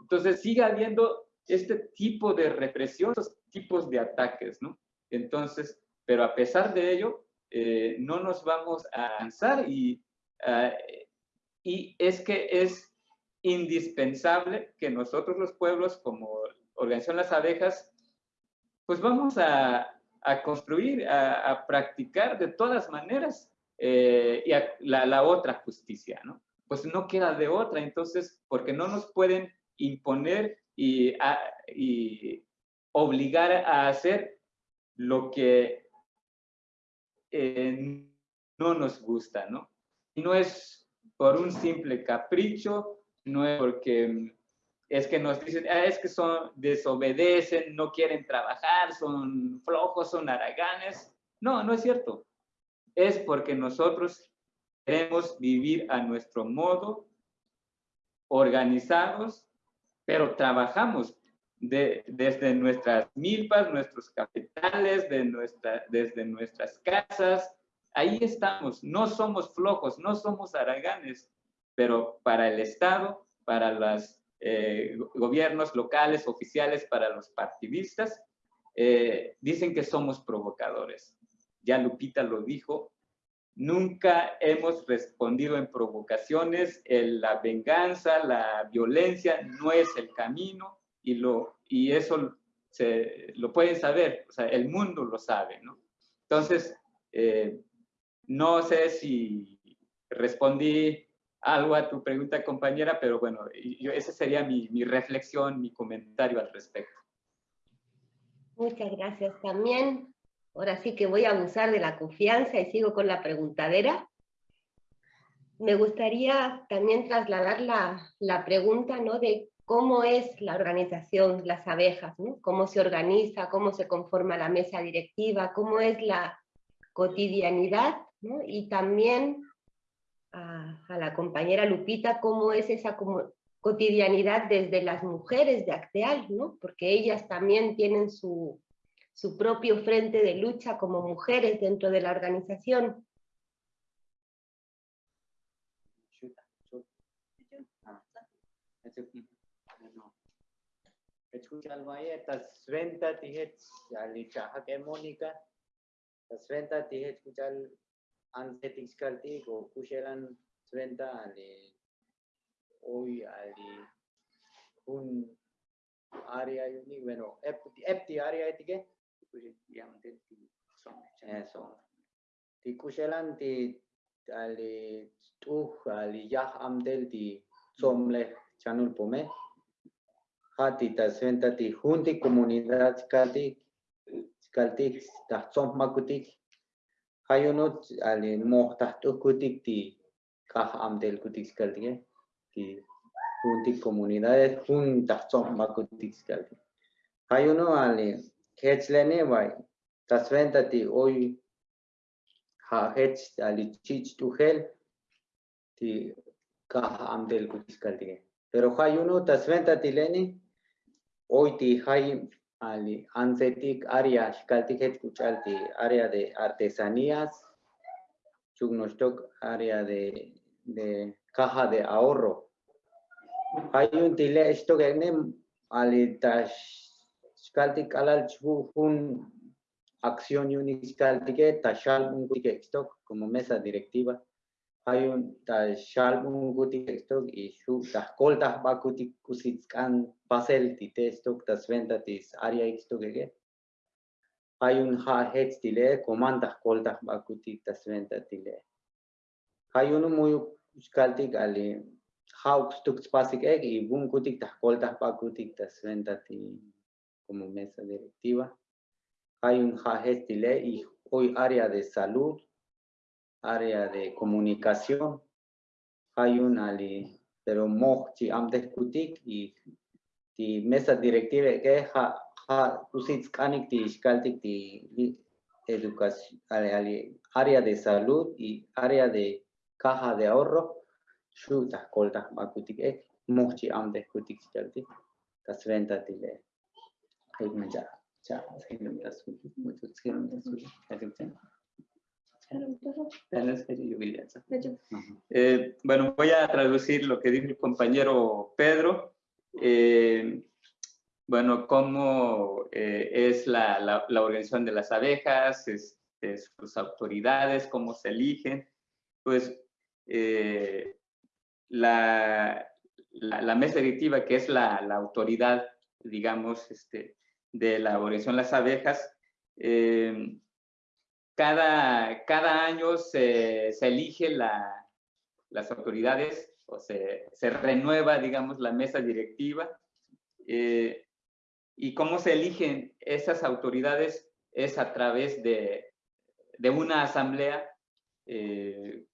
entonces sigue habiendo este tipo de represión, estos tipos de ataques, ¿no? Entonces, pero a pesar de ello, eh, no nos vamos a avanzar y, ah, y es que es indispensable que nosotros los pueblos, como Organización Las Abejas, pues vamos a, a construir, a, practicar de todas maneras eh, y la, la, otra justicia, ¿no? Pues no queda de otra, entonces, porque no nos pueden imponer y, obligar a hacer lo que eh, no nos gusta, ¿no? Y no es por un simple capricho, no es porque es que nos dicen, ah, es que son, desobedecen, no quieren trabajar, son flojos, son haraganes. No, no es cierto. Es porque nosotros queremos vivir a nuestro modo, organizados pero trabajamos desde nuestras milpas, nuestros capitales, de nuestra, desde nuestras casas. Ahí estamos, no somos flojos, no somos haraganes, pero para el Estado, para los eh, gobiernos locales, oficiales, para los partidistas, eh, dicen que somos provocadores. Ya Lupita lo dijo, nunca hemos respondido en provocaciones, la venganza, la violencia no es el camino y, lo, y eso se, lo pueden saber, o sea, el mundo lo sabe, ¿no? Entonces, eh, no sé si respondí algo a tu pregunta, compañera, pero bueno, yo, esa sería mi, mi reflexión, mi comentario al respecto. Muchas gracias. También Ahora sí que voy a abusar de la confianza y sigo con la preguntadera. Me gustaría también trasladar la, pregunta ¿no? de cómo es la organización, las abejas, cómo se organiza, cómo se conforma la mesa directiva, cómo es la cotidianidad y también a, la compañera Lupita cómo es esa cotidianidad desde las mujeres de Acteal, ¿no? porque ellas también tienen su, su propio frente de lucha como mujeres dentro de la organización. Escuchal maya tas venta tihet ali chaha ke monica tas venta tihet escuchal antes tiskalti go kushelan venta ali hoy ali un área uni bueno epti área etige yang ti song eso. ti kushelan ti ali tu ali yah amdel ti somle chanul pome hati ta sventa ti junti comunidad kalti kalti ta som makutik hayunot ali moh ta tu kutik ti kah amdel kutik kalti ti junti comunidades juntas som makutik kalti hayuno ali Kechlene vai tasventati hoy ha hech ali chich tu hel ti ka amdel kutiskaltige. Pero hay uno tasventati leni hoy hay ali ansetik área shkaltiket kuchalti área de artesanías chugnostok área de de caja de ahorro. Hay un tile esto que ali tash Skaltik alal un acción uniscaltique tashal un stock como mesa directiva. Hay un tashal un stock y su tascoltas bakutik kusitskan pasel tite stock tas venta tis área stock Hay un ha head tile comandas coltas bakutik tas venta tile. Hay ali how stuk spasik bun kutik como mesa directiva. Hay un Jagestile y hoy área de salud, área de comunicación. Hay un ali, pero mochi am y di mesa directiva que ha ha usits kanik di skaltik di educación, área de salud y área de caja de ahorro. Shuta kolta makutik ek mochi am discutik skaltik. Tas venta tile. Eh, bueno, voy a traducir lo que dijo el compañero Pedro. Eh, bueno, cómo eh, es la, organización de las abejas, sus autoridades, cómo se eligen. Pues la, la, mesa directiva, que es la, autoridad, digamos, este, de la organización Las Abejas, eh, cada, cada año se, se elige la, las autoridades o se, renueva, digamos, la mesa directiva. Eh, y cómo se eligen esas autoridades es a través de, de una asamblea. Eh,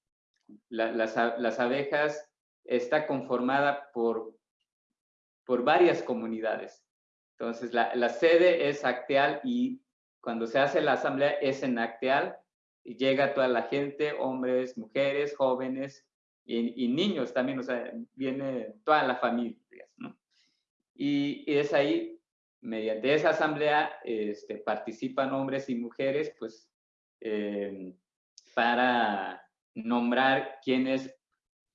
las, las, abejas está conformada por, por varias comunidades. Entonces, la, sede es Acteal y cuando se hace la asamblea es en Acteal y llega toda la gente, hombres, mujeres, jóvenes y, niños también, o sea, viene toda la familia, ¿no? Y, es ahí, mediante esa asamblea, este, participan hombres y mujeres, pues, eh, para nombrar quienes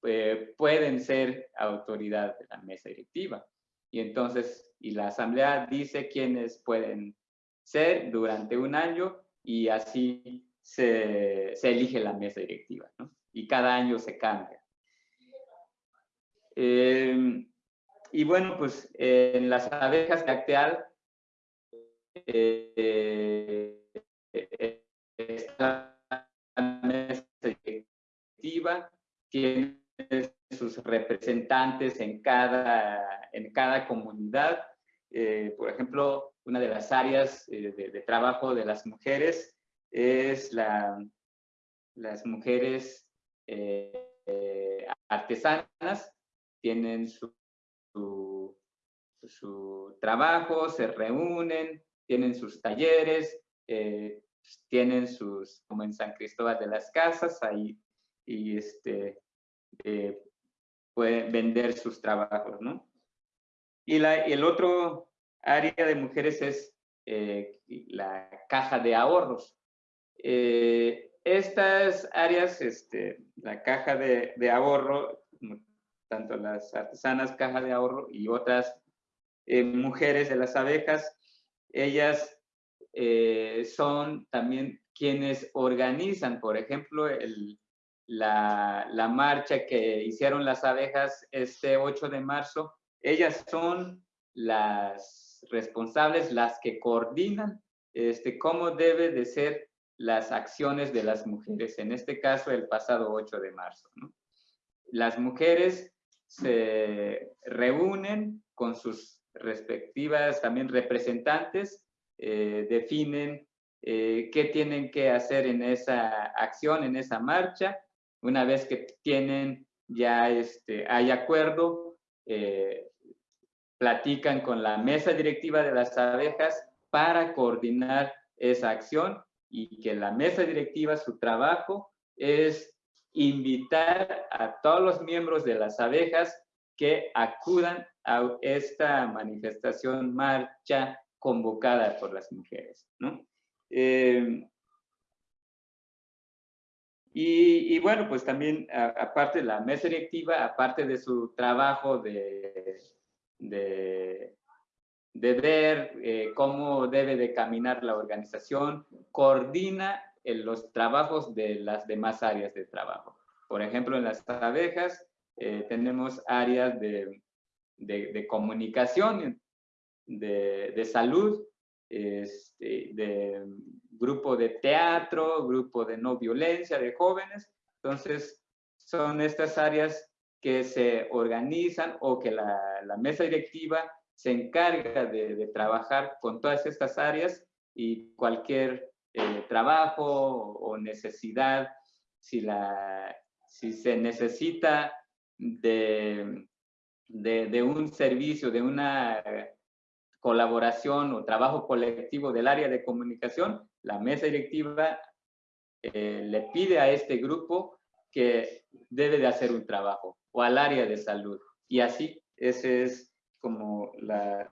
eh, pueden ser autoridad de la mesa directiva. Y entonces y la asamblea dice quiénes pueden ser durante un año y así se, elige la mesa directiva, ¿no? Y cada año se cambia. Em, y bueno, pues en las abejas lacteal, eh, esta mesa directiva tiene sus representantes en cada, en cada comunidad. Eh, por ejemplo, una de las áreas eh, de, trabajo de las mujeres es la, las mujeres artesanas, tienen su, su, trabajo, se reúnen, tienen sus talleres, tienen sus, como en San Cristóbal de las Casas, ahí, y este, eh, pueden vender sus trabajos, ¿no? Y, la, el otro área de mujeres es eh, la caja de ahorros. Eh, estas áreas, este, la caja de, de, ahorro, tanto las artesanas caja de ahorro y otras mujeres de las abejas, ellas son también quienes organizan, por ejemplo, el, la, marcha que hicieron las abejas este 8 de marzo, ellas son las responsables, las que coordinan este, cómo debe de ser las acciones de las mujeres, en este caso el pasado 8 de marzo. Las mujeres se reúnen con sus respectivas también representantes, eh, definen eh, qué tienen que hacer en esa acción, en esa marcha, una vez que tienen ya este, hay acuerdo, eh, platican con la mesa directiva de las abejas para coordinar esa acción y que la mesa directiva, su trabajo es invitar a todos los miembros de las abejas que acudan a esta manifestación, marcha convocada por las mujeres. ¿no? Eh, y, bueno, pues también, aparte de la mesa directiva, aparte de su trabajo de, de, ver eh, cómo debe de caminar la organización, coordina los trabajos de las demás áreas de trabajo. Por ejemplo, en las abejas eh, tenemos áreas de, de comunicación, de, salud, este, de grupo de teatro, grupo de no violencia de jóvenes. Entonces, son estas áreas que se organizan o que la, mesa directiva se encarga de, trabajar con todas estas áreas y cualquier eh, trabajo o necesidad, si, la, si se necesita de, de un servicio, de una colaboración o trabajo colectivo del área de comunicación, la mesa directiva eh, le pide a este grupo que debe de hacer un trabajo o al área de salud. Y así, ese es como la,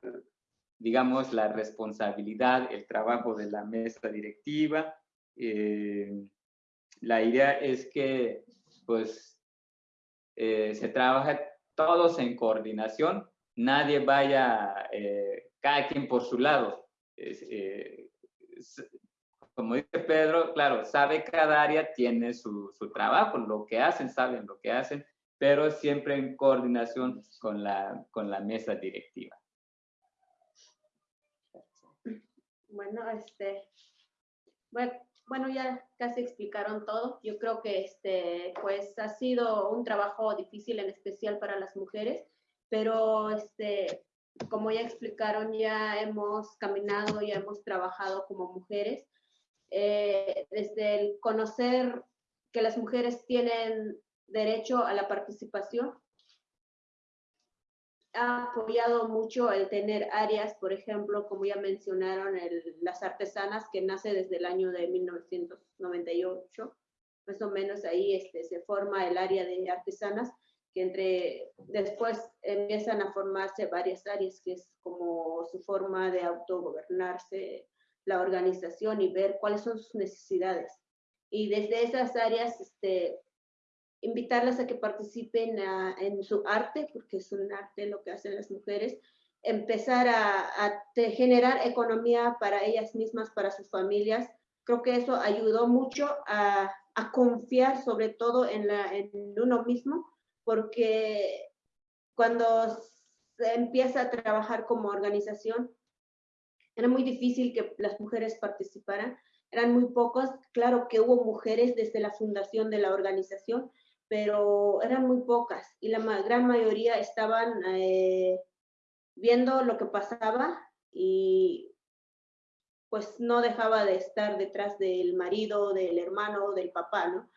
digamos, la responsabilidad, el trabajo de la mesa directiva. Eh, la idea es que, pues, eh, se trabaja todos en coordinación, nadie vaya, cada quien por su lado como dice Pedro, claro, sabe cada área tiene su, su, trabajo, lo que hacen, saben lo que hacen, pero siempre en coordinación con la, con la mesa directiva. Bueno, este, bueno, ya casi explicaron todo. Yo creo que este, pues ha sido un trabajo difícil, en especial para las mujeres, pero este, como ya explicaron, ya hemos caminado, ya hemos trabajado como mujeres eh, desde el conocer que las mujeres tienen derecho a la participación. Ha apoyado mucho el tener áreas, por ejemplo, como ya mencionaron, las artesanas, que nace desde el año de 1998. Más o menos ahí este, se forma el área de artesanas, que entre después empiezan a formarse varias áreas, que es como su forma de autogobernarse, la organización y ver cuáles son sus necesidades. Y desde esas áreas, este, invitarlas a que participen en su arte, porque es un arte lo que hacen las mujeres, empezar a, generar economía para ellas mismas, para sus familias, creo que eso ayudó mucho a, confiar sobre todo en, en uno mismo, porque cuando se empieza a trabajar como organización, era muy difícil que las mujeres participaran, eran muy pocas, claro que hubo mujeres desde la fundación de la organización, pero eran muy pocas y la gran mayoría estaban eh, viendo lo que pasaba y pues no dejaba de estar detrás del marido, del hermano, del papá, ¿no?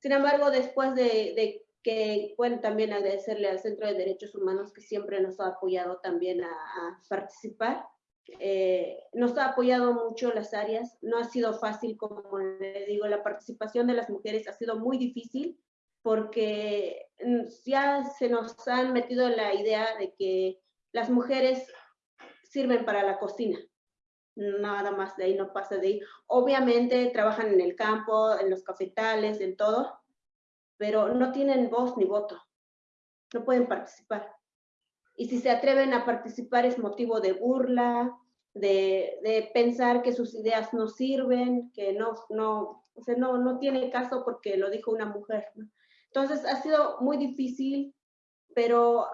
Sin embargo, después de, que, bueno, también agradecerle al Centro de Derechos Humanos que siempre nos ha apoyado también a, participar. Eh, nos ha apoyado mucho las áreas, no ha sido fácil, como le digo, la participación de las mujeres ha sido muy difícil porque mm, ya se nos han metido la idea de que las mujeres sirven para la cocina, nada más de ahí, no pasa de ahí. Obviamente trabajan en el campo, en los cafetales, en todo, pero no tienen voz ni voto, no pueden participar. Y si se atreven a participar es motivo de burla, de, de pensar que sus ideas no sirven, que no, no, o sea, no, no tiene caso porque lo dijo una mujer. Entonces ha sido muy difícil, pero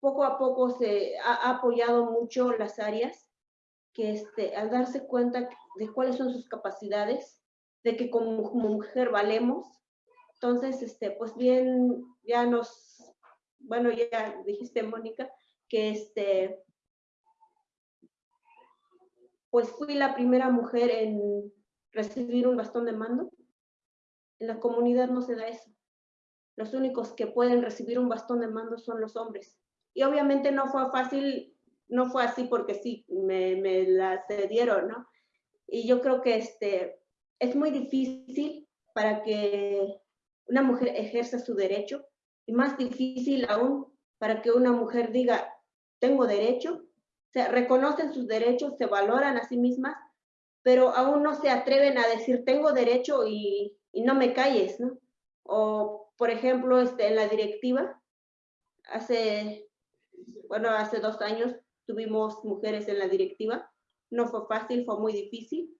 poco a poco se ha apoyado mucho las áreas que este, al darse cuenta de cuáles son sus capacidades, de que como, mujer valemos, entonces, este, pues bien, ya nos, bueno, ya dijiste, Mónica, que este, pues fui la primera mujer en recibir un bastón de mando. En la comunidad no se da eso. Los únicos que pueden recibir un bastón de mando son los hombres. Y obviamente no fue fácil no fue así porque sí, me, me la cedieron, ¿no? Y yo creo que este, es muy difícil para que una mujer ejerza su derecho y más difícil aún para que una mujer diga, tengo derecho, se reconocen sus derechos, se valoran a sí mismas, pero aún no se atreven a decir, tengo derecho y, no me calles, ¿no? Por ejemplo, este, en la directiva, hace, bueno, hace dos años tuvimos mujeres en la directiva. No fue fácil, fue muy difícil.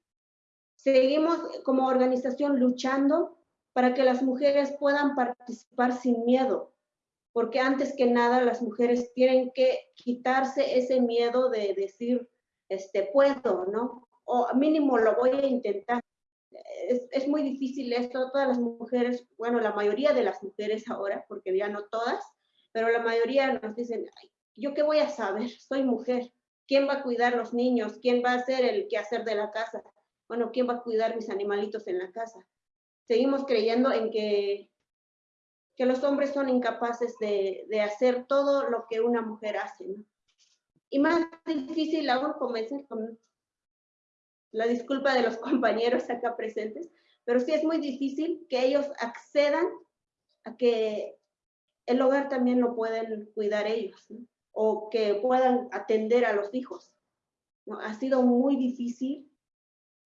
Seguimos como organización luchando para que las mujeres puedan participar sin miedo, porque antes que nada las mujeres tienen que quitarse ese miedo de decir, este, puedo, ¿no? O mínimo lo voy a intentar. Es, es, muy difícil esto, todas las mujeres, bueno, la mayoría de las mujeres ahora, porque ya no todas, pero la mayoría nos dicen, Ay, ¿yo qué voy a saber? Soy mujer. ¿Quién va a cuidar los niños? ¿Quién va a hacer el quehacer de la casa? Bueno, ¿quién va a cuidar mis animalitos en la casa? Seguimos creyendo en que, que los hombres son incapaces de, de hacer todo lo que una mujer hace. ¿no? Y más difícil aún convencer con la disculpa de los [laughs] compañeros acá presentes, pero sí es muy difícil que ellos accedan a que el hogar también lo pueden cuidar ellos. o que puedan atender a los hijos. Ha sido muy difícil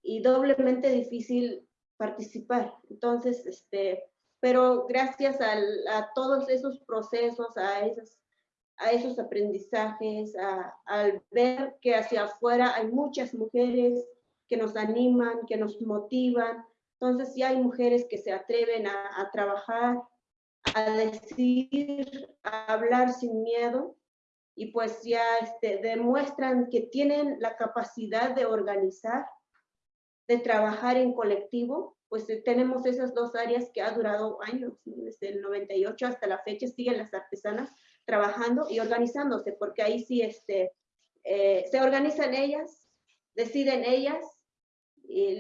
y doblemente difícil participar. Entonces, este, pero gracias a todos esos procesos, a esos, a esos aprendizajes, al ver que hacia afuera hay muchas mujeres que nos animan, que nos motivan. Entonces, ya hay mujeres que se atreven a, trabajar, a decir, a hablar sin miedo y pues ya este, demuestran que tienen la capacidad de organizar, de trabajar en colectivo, pues eh, tenemos esas dos áreas que ha durado años, desde el 98 hasta la fecha siguen las artesanas trabajando y organizándose, porque ahí sí este, eh, se organizan ellas, deciden ellas,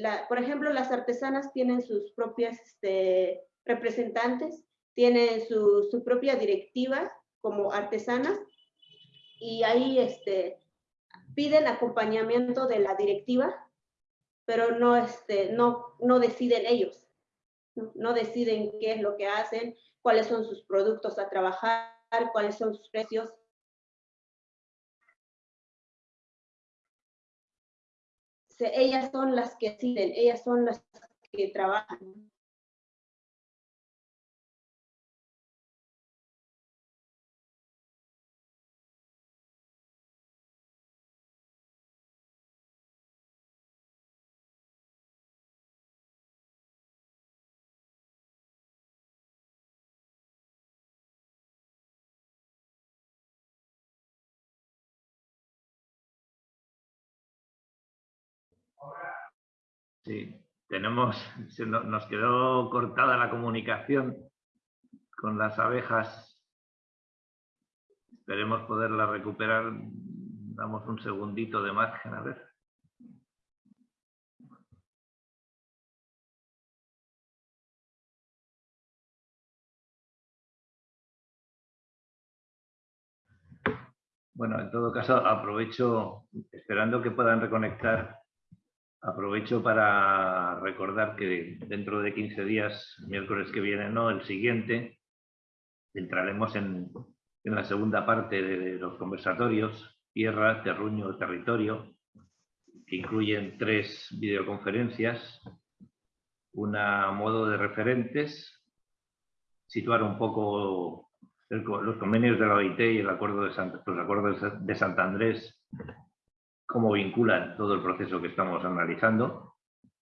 la, por ejemplo, las artesanas tienen sus propias este, representantes, tienen su, su propia directiva como artesanas y ahí este, piden acompañamiento de la directiva, pero no, este, no, no deciden ellos, ¿no? deciden qué es lo que hacen, cuáles son sus productos a trabajar, cuáles son sus precios. Ellas son las que deciden, ellas son las que trabajan. Sí, tenemos, nos quedó cortada la comunicación con las abejas. Esperemos poderla recuperar. Damos un segundito de margen, a ver. Bueno, en todo caso, aprovecho, esperando que puedan reconectar, aprovecho para recordar que dentro de 15 días, miércoles que viene, no, el siguiente, entraremos en, la segunda parte de los conversatorios, tierra, terruño, territorio, que incluyen tres videoconferencias, una modo de referentes, situar un poco los convenios de la OIT y el acuerdo de los acuerdos de Santa Andrés, cómo vinculan todo el proceso que estamos analizando,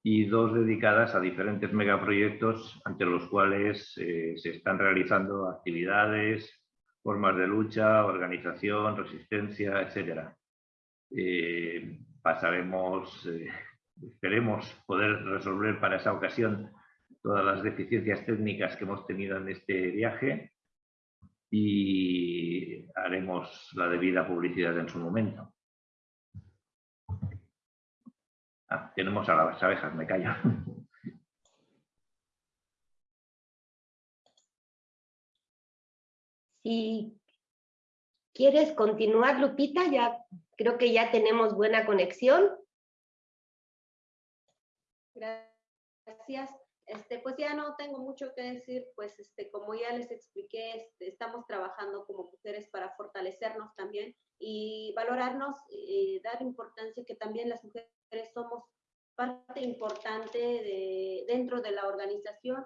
y dos dedicadas a diferentes megaproyectos ante los cuales eh, se están realizando actividades, formas de lucha, organización, resistencia, etc. Eh, pasaremos, eh, esperemos poder resolver para esa ocasión todas las deficiencias técnicas que hemos tenido en este viaje y haremos la debida publicidad en su momento. Ah, tenemos a las abejas, me callo. [laughs] Si quieres continuar, Lupita, ya creo que ya tenemos buena conexión. Gracias. Este, pues ya no tengo mucho que decir, pues este, como ya les expliqué, este, estamos trabajando como mujeres para fortalecernos también y valorarnos y dar importancia que también las mujeres somos parte importante de, dentro de la organización.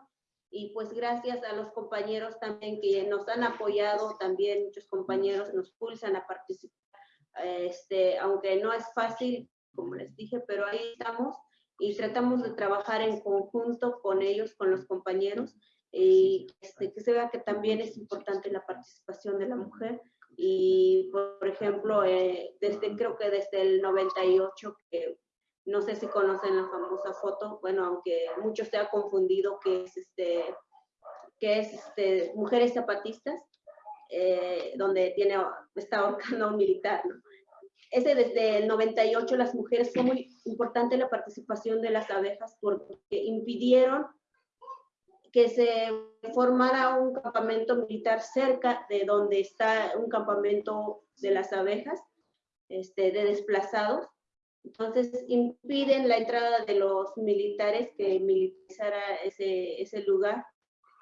Y pues gracias a los compañeros también que nos han apoyado, también muchos compañeros nos pulsan a participar, este, aunque no es fácil, como les dije, pero ahí estamos y tratamos de trabajar en conjunto con ellos, con los compañeros, y este, que se vea que también es importante la participación de la mujer. Y, por ejemplo, eh, desde, creo que desde el 98, que no sé si conocen la famosa foto, bueno, aunque mucho se ha confundido que es, este, que es este, Mujeres Zapatistas, eh, donde tiene, está ahorcando a un militar, ¿no? Desde el 98 las mujeres fue muy importante la participación de las abejas porque impidieron que se formara un campamento militar cerca de donde está un campamento de las abejas, este, de desplazados. Entonces impiden la entrada de los militares que militarizara ese, ese lugar.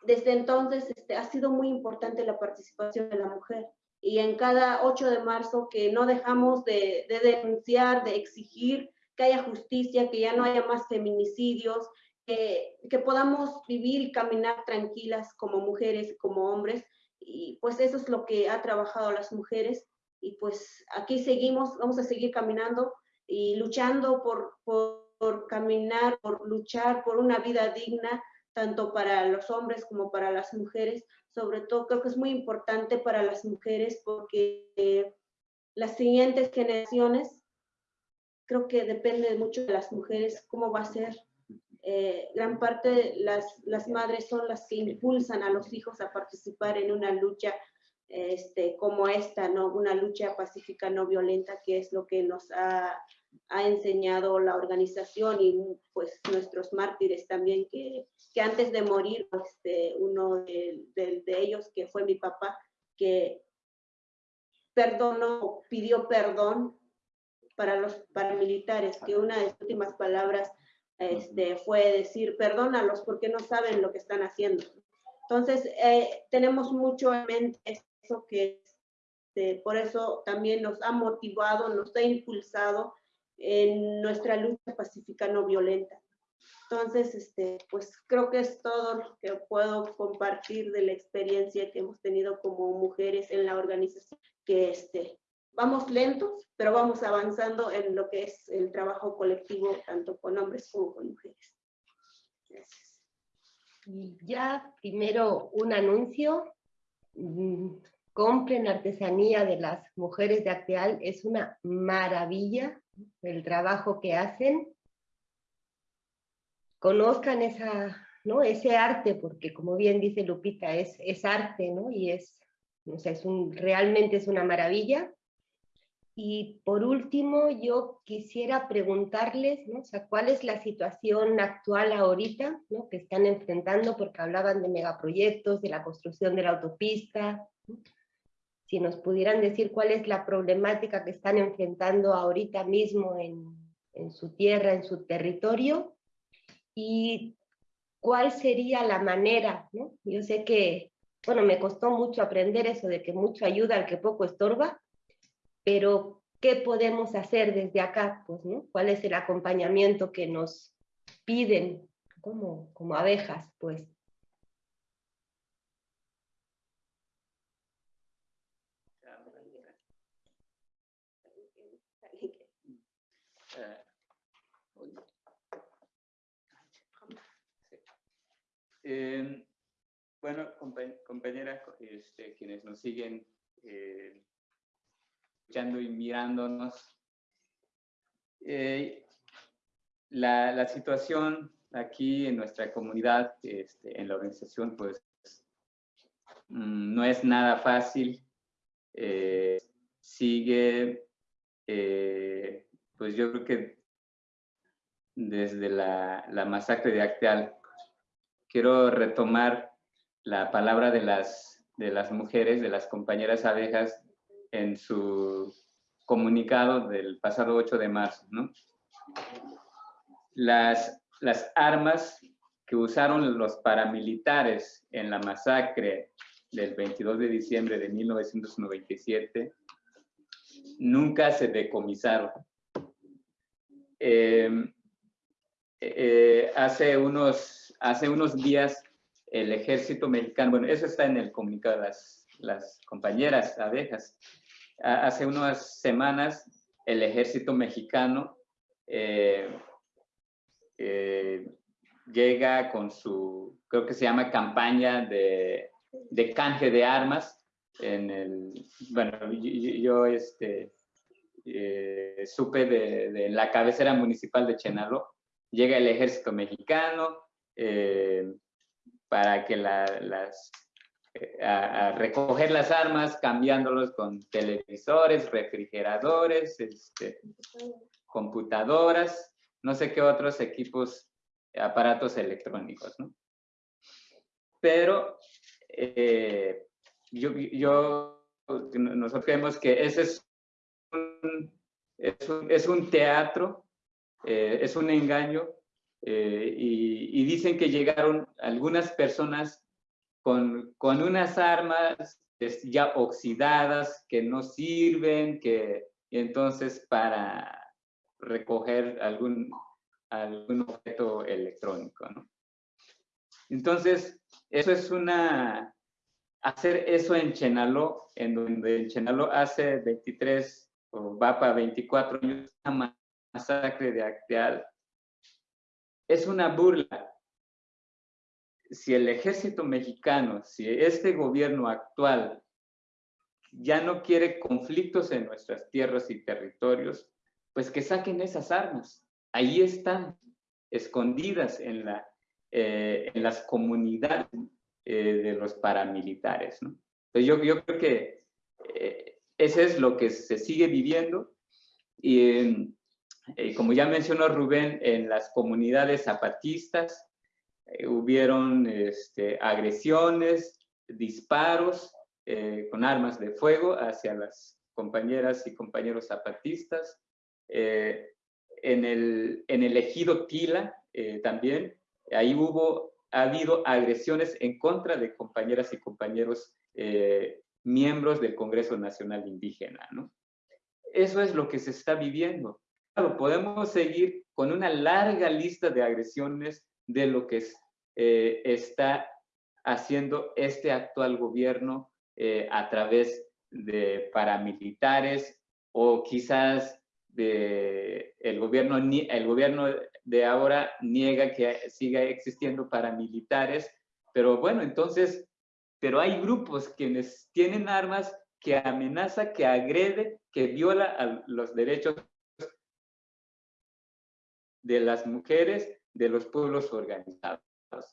Desde entonces este, ha sido muy importante la participación de la mujer y en cada 8 de marzo que no dejamos de, denunciar, de exigir que haya justicia, que ya no haya más feminicidios, que, que podamos vivir y caminar tranquilas como mujeres como hombres. Y pues eso es lo que ha trabajado las mujeres. Y pues aquí seguimos, vamos a seguir caminando y luchando por, por caminar, por luchar por una vida digna, tanto para los hombres como para las mujeres, sobre todo creo que es muy importante para las mujeres porque eh, las siguientes generaciones creo que depende mucho de las mujeres cómo va a ser. Eh, gran parte de las, las madres son las que impulsan a los hijos a participar en una lucha este, como esta, ¿no? una lucha pacífica no violenta, que es lo que nos ha, ha enseñado la organización y pues nuestros mártires también, que, que antes de morir, este, uno de, de, de, ellos, que fue mi papá, que perdonó, pidió perdón para los paramilitares, que una de sus últimas palabras este, fue decir, perdónalos porque no saben lo que están haciendo. Entonces, eh, tenemos mucho en mente eso que este, por eso también nos ha motivado, nos ha impulsado en nuestra lucha pacífica no violenta. Entonces, este, pues creo que es todo lo que puedo compartir de la experiencia que hemos tenido como mujeres en la organización, que este, vamos lentos, pero vamos avanzando en lo que es el trabajo colectivo, tanto con hombres como con mujeres. Gracias. Y ya primero un anuncio. Mm, compren artesanía de las mujeres de Acteal, es una maravilla el trabajo que hacen. conozcan esa, ¿no? ese arte, porque como bien dice Lupita, es, es arte, ¿no? Y es, o sea, es un, realmente es una maravilla. Y por último, yo quisiera preguntarles, ¿no? O sea, ¿cuál es la situación actual ahorita, ¿no? Que están enfrentando, porque hablaban de megaproyectos, de la construcción de la autopista. Si nos pudieran decir cuál es la problemática que están enfrentando ahorita mismo en, en su tierra, en su territorio, y cuál sería la manera, ¿no? Yo sé que, bueno, me costó mucho aprender eso de que mucho ayuda al que poco estorba, pero ¿qué podemos hacer desde acá? Pues. ¿Cuál es el acompañamiento que nos piden como, como abejas? Pues Eh, bueno, compañeras, este, quienes nos siguen eh, escuchando y mirándonos, eh, la, la, situación aquí en nuestra comunidad, este, en la organización, pues mm, no es nada fácil. Eh, pues yo creo que desde la, la masacre de Acteal quiero retomar la palabra de las, de las mujeres, de las compañeras abejas, en su comunicado del pasado 8 de marzo. ¿no? Las, las armas que usaron los paramilitares en la masacre del 22 de diciembre de 1997 nunca se decomisaron. Eh, eh, hace unos hace unos días el ejército mexicano, bueno, eso está en el comunicado de las, las compañeras abejas, hace unas semanas el ejército mexicano eh, llega con su, creo que se llama campaña de, de canje de armas, en el, bueno, yo, este, eh, supe de, la cabecera municipal de Chenalo, llega el ejército mexicano, eh, para que las, eh, a, recoger las armas, cambiándolos con televisores, refrigeradores, este, computadoras, no sé qué otros equipos, aparatos electrónicos, ¿no? Pero eh, yo, nosotros creemos que ese es un, es un, teatro, es un engaño eh, y, dicen que llegaron algunas personas con, con unas armas ya oxidadas, que no sirven, que entonces para recoger algún, algún objeto electrónico. Entonces, eso es una, hacer eso en Chenaló, en donde en Chenaló hace 23 o va para 24 años una masacre de Acteal es una burla. Si el ejército mexicano, si este gobierno actual ya no quiere conflictos en nuestras tierras y territorios, pues que saquen esas armas. Ahí están, escondidas en, la, eh, en las comunidades eh, de los paramilitares. Entonces yo, yo creo que eh, eso es lo que se sigue viviendo. Y eh, como ya mencionó Rubén, en las comunidades zapatistas eh, hubieron este, agresiones, disparos con armas de fuego hacia las compañeras y compañeros zapatistas. en, el, en el ejido Tila también, ahí hubo, ha habido agresiones en contra de compañeras y compañeros miembros del Congreso Nacional Indígena. ¿no? Eso es lo que se está viviendo podemos seguir con una larga lista de agresiones de lo que eh, está haciendo este actual gobierno eh, a través de paramilitares o quizás de el gobierno el gobierno de ahora niega que siga existiendo paramilitares pero bueno entonces pero hay grupos quienes tienen armas que amenaza que agrede que viola a los derechos de las mujeres de los pueblos organizados.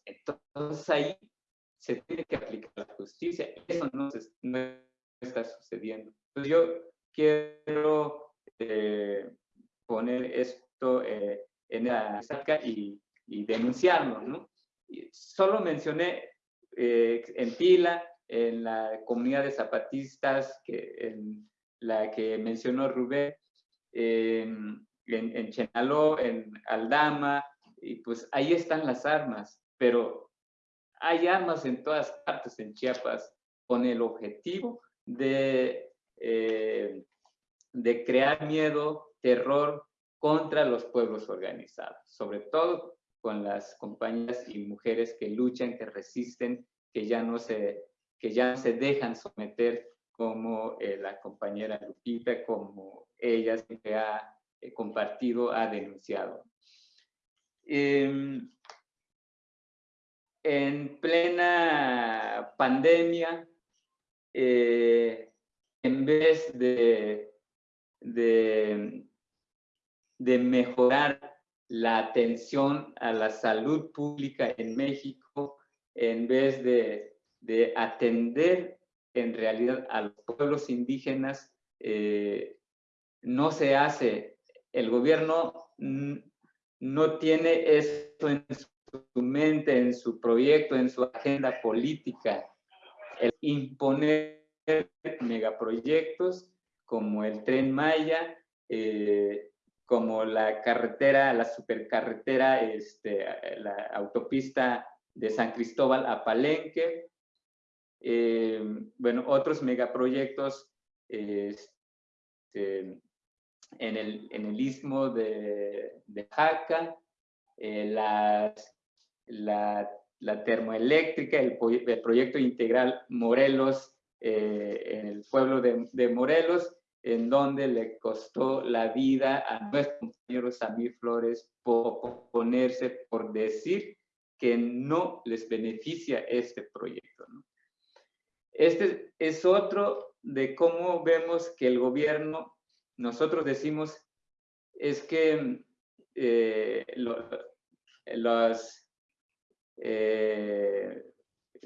Entonces ahí se tiene que aplicar la justicia. Eso no, está sucediendo. Entonces yo quiero eh, poner esto eh, en la saca y, y denunciarlo. ¿no? Solo mencioné eh, en Pila, en la comunidad de zapatistas, que, en la que mencionó Rubén, en, en Chenaló, en Aldama, y pues ahí están las armas, pero hay armas en todas partes en Chiapas con el objetivo de, eh, de crear miedo, terror contra los pueblos organizados, sobre todo con las compañías y mujeres que luchan, que resisten, que ya no se, que ya se dejan someter como eh, la compañera Lupita, como ella ha eh, compartido, ha denunciado. Em, en plena pandemia, eh, en vez de, mejorar la atención a la salud pública en México, en vez de, atender en realidad a los pueblos indígenas, eh, no se hace. El gobierno no tiene eso en su mente, en su proyecto, en su agenda política. El imponer megaproyectos como el tren Maya, eh, como la carretera, la supercarretera, este, la autopista de San Cristóbal a Palenque, eh, bueno, otros megaproyectos este, en el, en el istmo de, de Jaca, eh, la, la, termoeléctrica, el, proyecto integral Morelos, eh, en el pueblo de, Morelos, en donde le costó la vida a nuestro compañero Samir Flores por ponerse, por decir que no les beneficia este proyecto. Este es otro de cómo vemos que el gobierno nosotros decimos es que eh, los eh,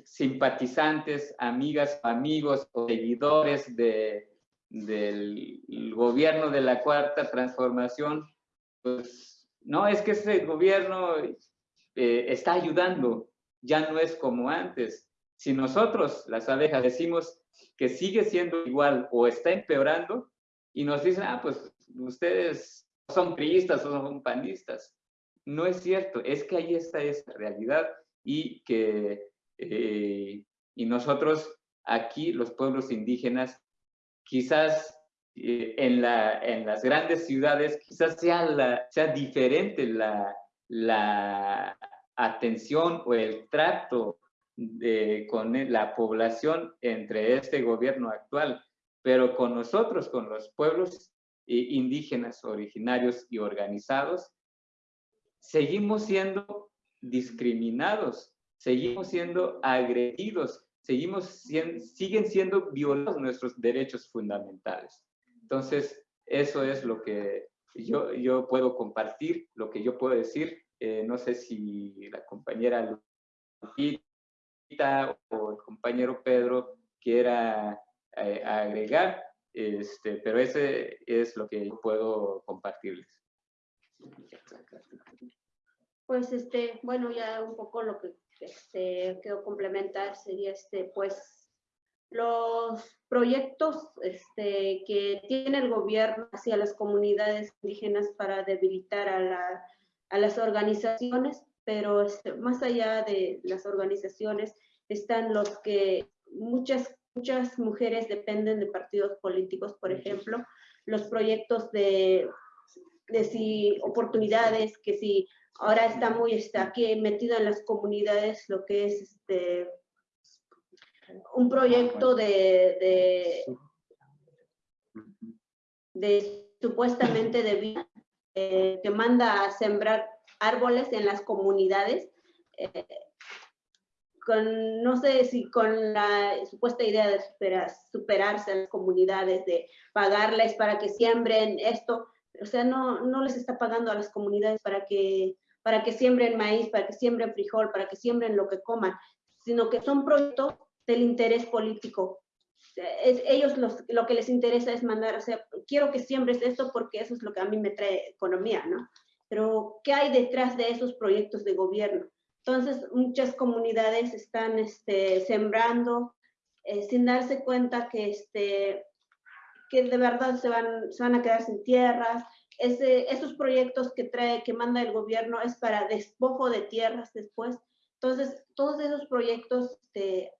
simpatizantes, amigas, amigos o seguidores de, del gobierno de la Cuarta Transformación, pues no, es que ese gobierno eh, está ayudando, ya no es como antes. Si nosotros, las abejas, decimos que sigue siendo igual o está empeorando, y nos dicen, ah, pues ustedes son priistas o son panistas. No es cierto, es que ahí está esa realidad y que eh, y nosotros aquí, los pueblos indígenas, quizás eh, en, la, en las grandes ciudades, quizás sea, la, sea diferente la, la atención o el trato de, con la población entre este gobierno actual pero con nosotros, con los pueblos indígenas originarios y organizados, seguimos siendo discriminados, seguimos siendo agredidos, seguimos siguen siendo violados nuestros derechos fundamentales. Entonces, eso es lo que yo, yo puedo compartir, lo que yo puedo decir. Eh, no sé si la compañera Lupita o el compañero Pedro quiera eh, agregar, este, pero ese es lo que yo puedo compartirles. Pues este, bueno, ya un poco lo que este, quiero complementar sería este, pues los proyectos este, que tiene el gobierno hacia las comunidades indígenas para debilitar a, la, a las organizaciones, pero este, más allá de las organizaciones están los que muchas muchas mujeres dependen de partidos políticos, por ejemplo, los proyectos de, de si oportunidades, que si ahora está muy está aquí metido en las comunidades lo que es este un proyecto de, de, supuestamente de vida eh, que manda a sembrar árboles en las comunidades. Eh, con, no sé si con la supuesta idea de superarse a las comunidades, de pagarles para que siembren esto, o sea, no, no les está pagando a las comunidades para que para que siembren maíz, para que siembren frijol, para que siembren lo que coman, sino que son proyectos del interés político. ellos lo que les interesa es mandar, o sea, quiero que siembres esto porque eso es lo que a mí me trae economía, ¿no? Pero, ¿qué hay detrás de esos proyectos de gobierno? Entonces, muchas comunidades están este, sembrando eh, sin darse cuenta que, este, que de verdad se van, se van a quedar sin tierras. Esos proyectos que trae, que manda el gobierno es para despojo de tierras después. Entonces, todos esos proyectos este,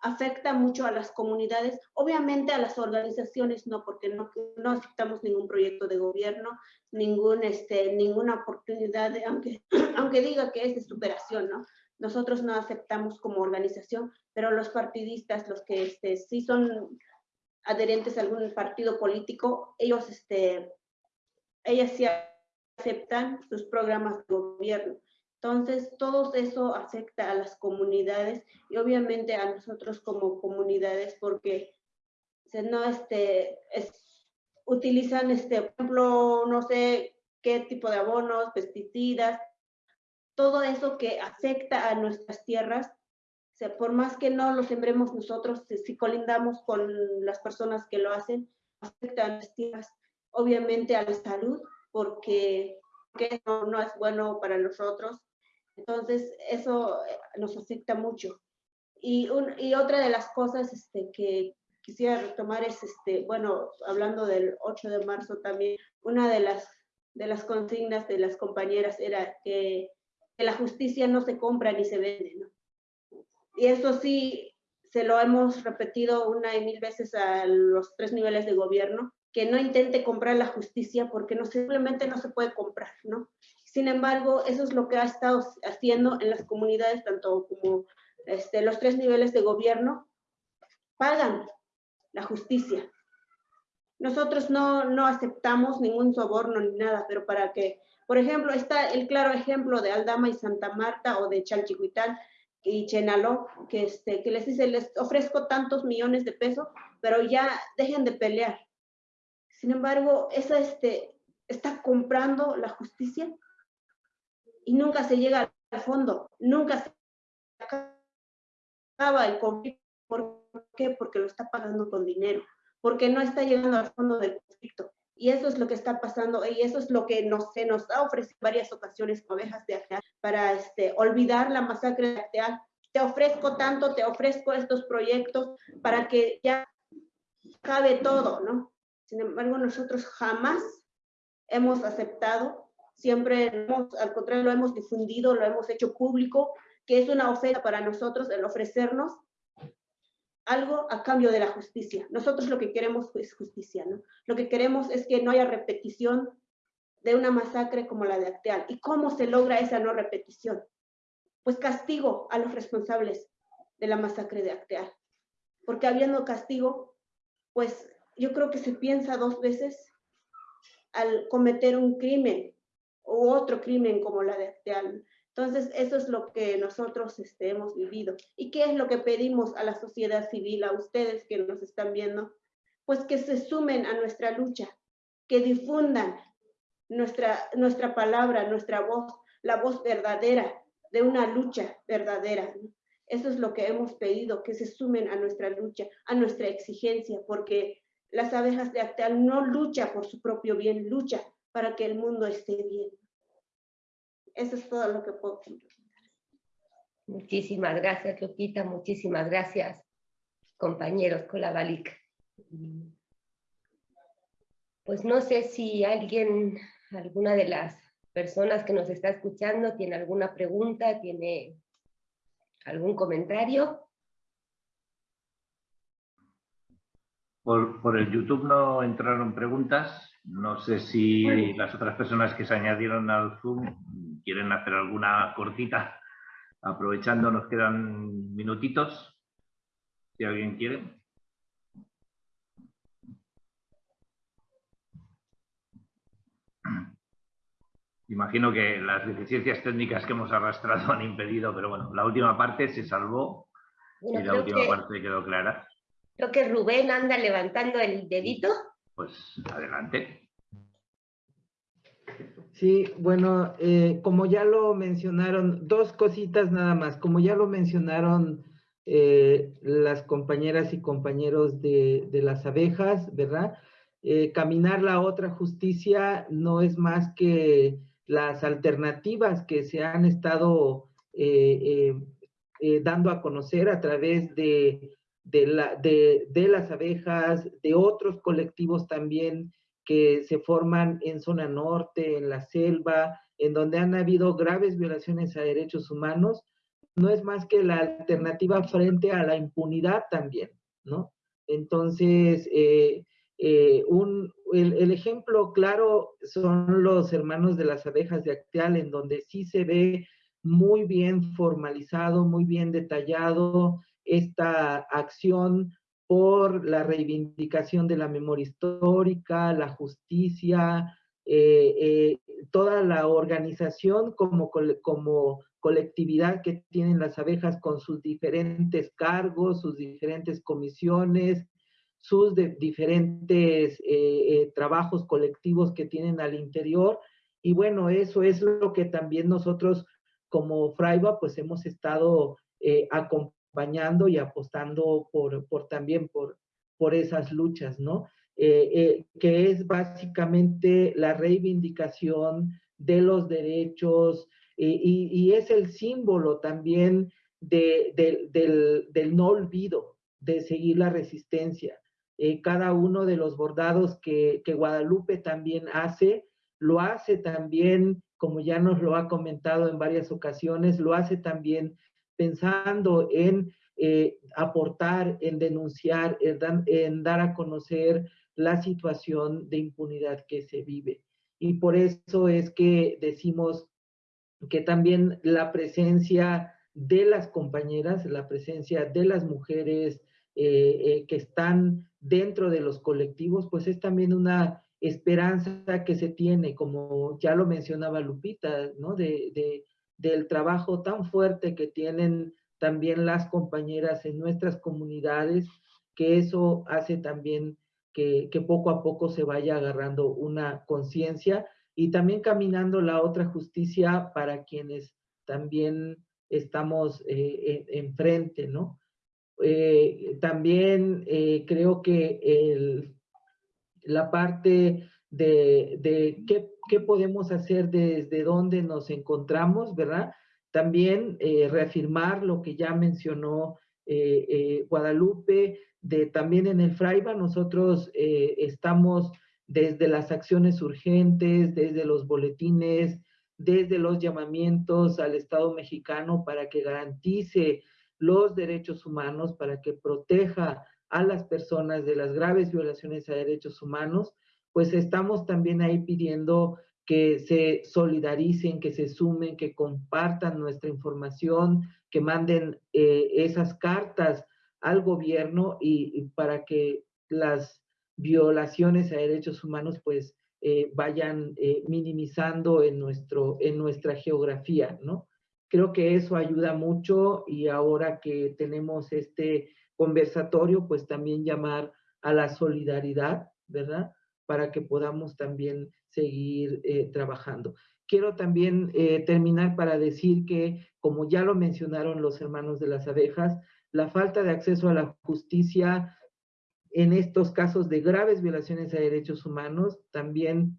afectan mucho a las comunidades, obviamente a las organizaciones no, porque no, aceptamos ningún proyecto de gobierno, ningún, este, ninguna oportunidad, aunque, [clears throat] aunque diga que es de superación, ¿no? Nosotros no aceptamos como organización, pero los partidistas, los que este, sí son adherentes a algún partido político, ellos, este, ellas sí aceptan sus programas de gobierno. Entonces, todo eso afecta a las comunidades y obviamente a nosotros como comunidades porque no este, es, utilizan, este, por ejemplo, no sé qué tipo de abonos, pesticidas, todo eso que afecta a nuestras tierras sea, por más que no lo sembremos nosotros, si colindamos con las personas que lo hacen, afecta a las tierras, obviamente a la salud, porque, no, no, es bueno para nosotros. Entonces, eso eh, nos afecta mucho. Y, y otra de las cosas este, que quisiera retomar es, este, bueno, hablando del 8 de marzo también, una de las, de las consignas de las compañeras era que, que la justicia no se compra ni se vende, ¿no? Y eso sí, se lo hemos repetido una y mil veces a los tres niveles de gobierno, que no intente comprar la justicia porque no, simplemente no se puede comprar, ¿no? Sin embargo, eso es lo que ha estado haciendo en las comunidades, tanto como este, los tres niveles de gobierno, pagan la justicia. Nosotros no, no aceptamos ningún soborno ni nada, pero para que, por ejemplo, está el claro ejemplo de Aldama y Santa Marta o de Chalchihuitán, y Chenaló, que, este, que les dice, les ofrezco tantos millones de pesos, pero ya dejen de pelear. Sin embargo, esa este, está comprando la justicia y nunca se llega al fondo, nunca se acaba el conflicto. ¿Por qué? Porque lo está pagando con dinero, porque no está llegando al fondo del conflicto. Y eso es lo que está pasando y eso es lo que nos, se nos ha ofrecido varias ocasiones ovejas de acá para este, olvidar la masacre de Acteal. Te ofrezco tanto, te ofrezco estos proyectos para que ya cabe todo, ¿no? Sin embargo, nosotros jamás hemos aceptado, siempre hemos, al contrario, lo hemos difundido, lo hemos hecho público, que es una oferta para nosotros el ofrecernos algo a cambio de la justicia. Nosotros lo que queremos es justicia, ¿no? Lo que queremos es que no haya repetición de una masacre como la de Acteal. ¿Y cómo se logra esa no repetición? Pues castigo a los responsables de la masacre de Acteal. Porque habiendo castigo, pues yo creo que se piensa dos veces al cometer un crimen u otro crimen como la de Acteal. Entonces, eso es lo que nosotros este, hemos vivido. ¿Y qué es lo que pedimos a la sociedad civil, a ustedes que nos están viendo? Pues que se sumen a nuestra lucha, que difundan nuestra, nuestra palabra, nuestra voz, la voz verdadera de una lucha verdadera. Eso es lo que hemos pedido, que se sumen a nuestra lucha, a nuestra exigencia, porque las abejas de Acteal no lucha por su propio bien, lucha para que el mundo esté bien. Eso es todo lo que puedo Muchísimas gracias, Luquita. Muchísimas gracias, compañeros Colabalic. Pues no sé si alguien, alguna de las personas que nos está escuchando, tiene alguna pregunta, tiene algún comentario. Por, por el YouTube no entraron preguntas. No sé si las otras personas que se añadieron al Zoom quieren hacer alguna cortita. Aprovechando, nos quedan minutitos. Si alguien quiere. Imagino que las deficiencias técnicas que hemos arrastrado han impedido, pero bueno, la última parte se salvó y la última parte quedó clara. Creo que Rubén anda levantando el dedito. Pues adelante. Sí, bueno, eh, como ya lo mencionaron, dos cositas nada más. Como ya lo mencionaron eh, las compañeras y compañeros de, las abejas, ¿verdad? Eh, caminar la otra justicia no es más que las alternativas que se han estado dando a conocer a través de, la, de, las abejas, de otros colectivos también que se forman en zona norte, en la selva, en donde han habido graves violaciones a derechos humanos, no es más que la alternativa frente a la impunidad también, ¿no? Entonces, eh, eh, el, ejemplo claro son los hermanos de las abejas de Acteal, en donde sí se ve muy bien formalizado, muy bien detallado esta acción por la reivindicación de la memoria histórica, la justicia, eh, eh, toda la organización como, colectividad que tienen las abejas con sus diferentes cargos, sus diferentes comisiones, sus diferentes eh, trabajos colectivos que tienen al interior. Y bueno, eso es lo que también nosotros como Fraiba pues hemos estado acompañando acompañando y apostando por, por también por, por esas luchas, ¿no? Eh, eh, que es básicamente la reivindicación de los derechos eh, y, y, es el símbolo también de, del, del, no olvido, de seguir la resistencia. cada uno de los bordados que, que Guadalupe también hace, lo hace también, como ya nos lo ha comentado en varias ocasiones, lo hace también pensando en eh, aportar, en denunciar, en, dar a conocer la situación de impunidad que se vive. Y por eso es que decimos que también la presencia de las compañeras, la presencia de las mujeres eh, eh, que están dentro de los colectivos, pues es también una esperanza que se tiene, como ya lo mencionaba Lupita, ¿no? de, del trabajo tan fuerte que tienen también las compañeras en nuestras comunidades, que eso hace también que, poco a poco se vaya agarrando una conciencia y también caminando la otra justicia para quienes también estamos eh, enfrente, ¿no? Eh, también eh, creo que la parte de, de qué qué podemos hacer desde dónde nos encontramos, ¿verdad? También eh, reafirmar lo que ya mencionó eh, eh, Guadalupe, también en el Fraiba nosotros estamos desde las acciones urgentes, desde los boletines, desde los llamamientos al Estado mexicano para que garantice los derechos humanos, para que proteja a las personas de las graves violaciones a derechos humanos pues estamos también ahí pidiendo que se solidaricen, que se sumen, que compartan nuestra información, que manden eh, esas cartas al gobierno y, para que las violaciones a derechos humanos pues eh, vayan eh, minimizando en, nuestro, en nuestra geografía, ¿no? Creo que eso ayuda mucho y ahora que tenemos este conversatorio, pues también llamar a la solidaridad, ¿verdad? Para que podamos también seguir eh, trabajando. Quiero también eh, terminar para decir que, como ya lo mencionaron los hermanos de las abejas, la falta de acceso a la justicia en estos casos de graves violaciones a derechos humanos también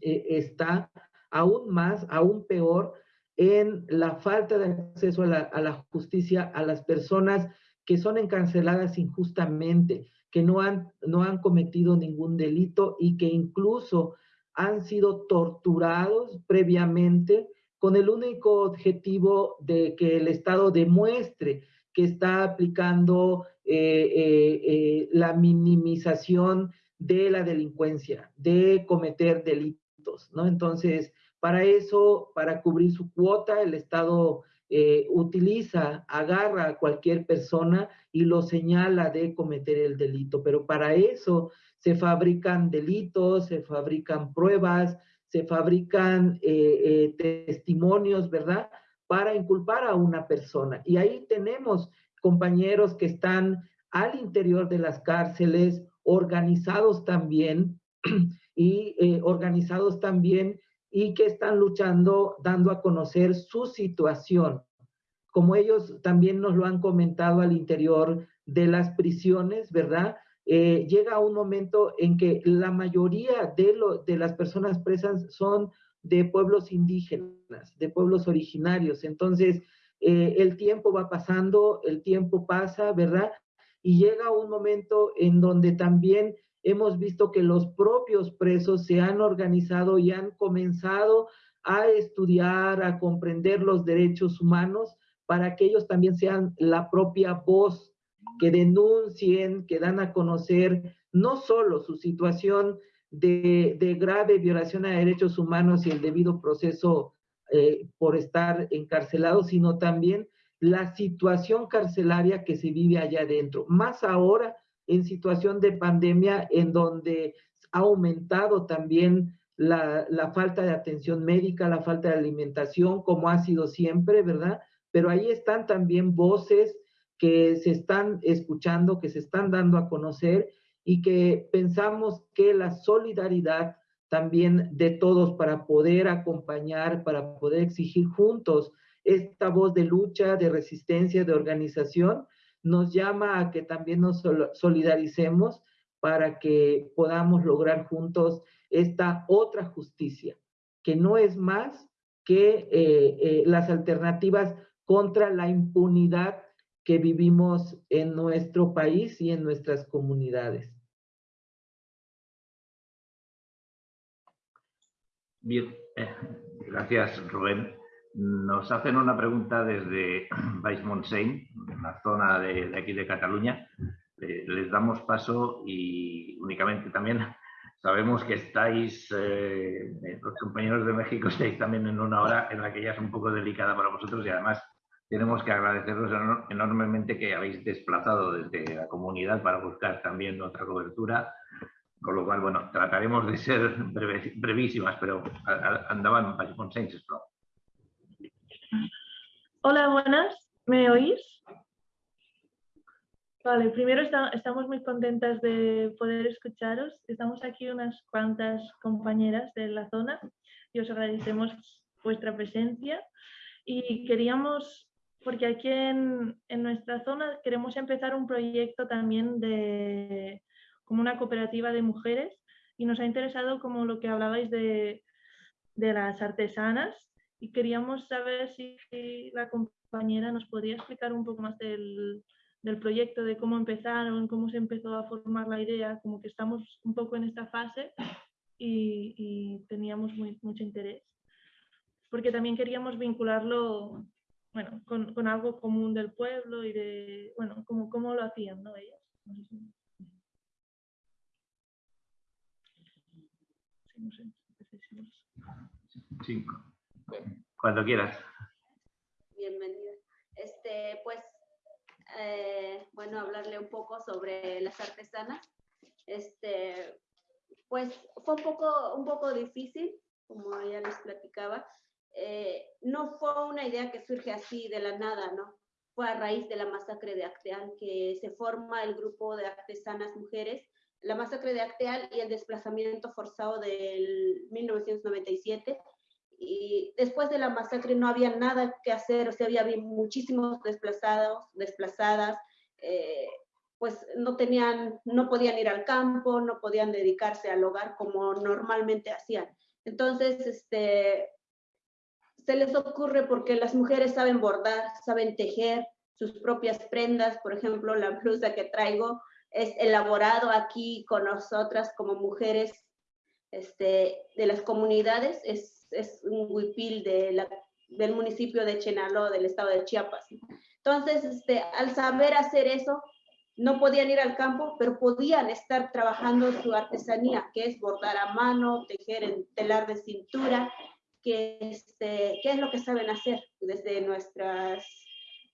eh, está aún más, aún peor, en la falta de acceso a la, a la justicia a las personas que son encarceladas injustamente, que no han, no han cometido ningún delito y que incluso han sido torturados previamente con el único objetivo de que el Estado demuestre que está aplicando eh, eh, eh, la minimización de la delincuencia, de cometer delitos, ¿no? Entonces, para eso, para cubrir su cuota, el Estado eh, utiliza, agarra a cualquier persona y lo señala de cometer el delito. Pero para eso se fabrican delitos, se fabrican pruebas, se fabrican eh, eh, testimonios, ¿verdad? Para inculpar a una persona. Y ahí tenemos compañeros que están al interior de las cárceles, organizados también, [clears throat] y organizados también y que están luchando, dando a conocer su situación. Como ellos también nos lo han comentado al interior de las prisiones, ¿verdad? Eh, llega un momento en que la mayoría de, lo, de las personas presas son de pueblos indígenas, de pueblos originarios. Entonces, eh, el tiempo va pasando, el tiempo pasa, ¿verdad? Y llega un momento en donde también hemos visto que los propios presos se han organizado y han comenzado a estudiar, a comprender los derechos humanos para que ellos también sean la propia voz que denuncien, que dan a conocer no solo su situación de, grave violación a derechos humanos y el debido proceso eh, por estar encarcelados, sino también la situación carcelaria que se vive allá adentro. Más ahora en situación de pandemia, en donde ha aumentado también la, la, falta de atención médica, la falta de alimentación, como ha sido siempre, ¿verdad? Pero ahí están también voces que se están escuchando, que se están dando a conocer y que pensamos que la solidaridad también de todos para poder acompañar, para poder exigir juntos esta voz de lucha, de resistencia, de organización, nos llama a que también nos solidaricemos para que podamos lograr juntos esta otra justicia, que no es más que eh, eh, las alternativas contra la impunidad que vivimos en nuestro país y en nuestras comunidades. Bien, eh, gracias Rubén. Nos hacen una pregunta desde [clears throat] Baix Montseny, la zona de, aquí de Cataluña. les damos paso y únicamente también [laughs] sabemos que estáis, eh, los compañeros de México [laughs] estáis también en una hora en la que ya es un poco delicada para vosotros y además tenemos que agradeceros enormemente que habéis desplazado desde la comunidad para buscar también otra cobertura, con lo cual, bueno, trataremos de ser [laughs] brevísimas, pero andaban consensos. Hola, buenas, ¿me oís? Vale, primero estamos muy contentas de poder escucharos. Estamos aquí unas cuantas compañeras de la zona y os agradecemos vuestra presencia y queríamos porque aquí en, nuestra zona queremos empezar un proyecto también de como una cooperativa de mujeres y nos ha interesado como lo que hablabais de, las artesanas y queríamos saber si, la compañera nos podría explicar un poco más del, proyecto, de cómo empezaron, cómo se empezó a formar la idea, como que estamos un poco en esta fase y, teníamos mucho interés. Porque también queríamos vincularlo bueno, con, con, algo común del pueblo y de, bueno, como cómo lo hacían, ¿no? Ellas. No sé Sí, cuando quieras. Bienvenida. Este, pues, eh, bueno, hablarle un poco sobre las artesanas. Este, pues fue un poco, un poco difícil, como ya les platicaba, eh, no fue una idea que surge así de la nada, ¿no? Fue a raíz de la masacre de Acteal que se forma el grupo de artesanas mujeres, la masacre de Acteal y el desplazamiento forzado del 1997. Y después de la masacre no había nada que hacer, o sea, había muchísimos desplazados, desplazadas, eh, pues no tenían, no podían ir al campo, no podían dedicarse al hogar como normalmente hacían. Entonces, este, se les ocurre porque las mujeres saben bordar, saben tejer sus propias prendas, por ejemplo, la blusa que traigo es elaborado aquí con nosotras como mujeres este, de las comunidades, es, es un huipil de del municipio de Chenaló, del estado de Chiapas. Entonces, este, al saber hacer eso, no podían ir al campo, pero podían estar trabajando su artesanía, que es bordar a mano, tejer en telar de cintura, que, este, qué es lo que saben hacer desde nuestras,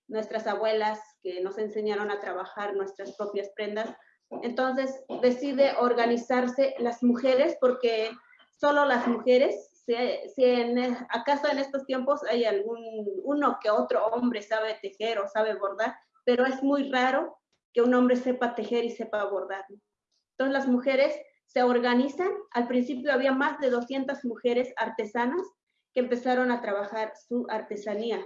nuestras abuelas que nos enseñaron a trabajar nuestras propias prendas. Entonces decide organizarse las mujeres porque solo las mujeres, si, si en, acaso en estos tiempos hay algún uno que otro hombre sabe tejer o sabe bordar, pero es muy raro que un hombre sepa tejer y sepa bordar. Entonces las mujeres se organizan. Al principio había más de 200 mujeres artesanas que empezaron a trabajar su artesanía.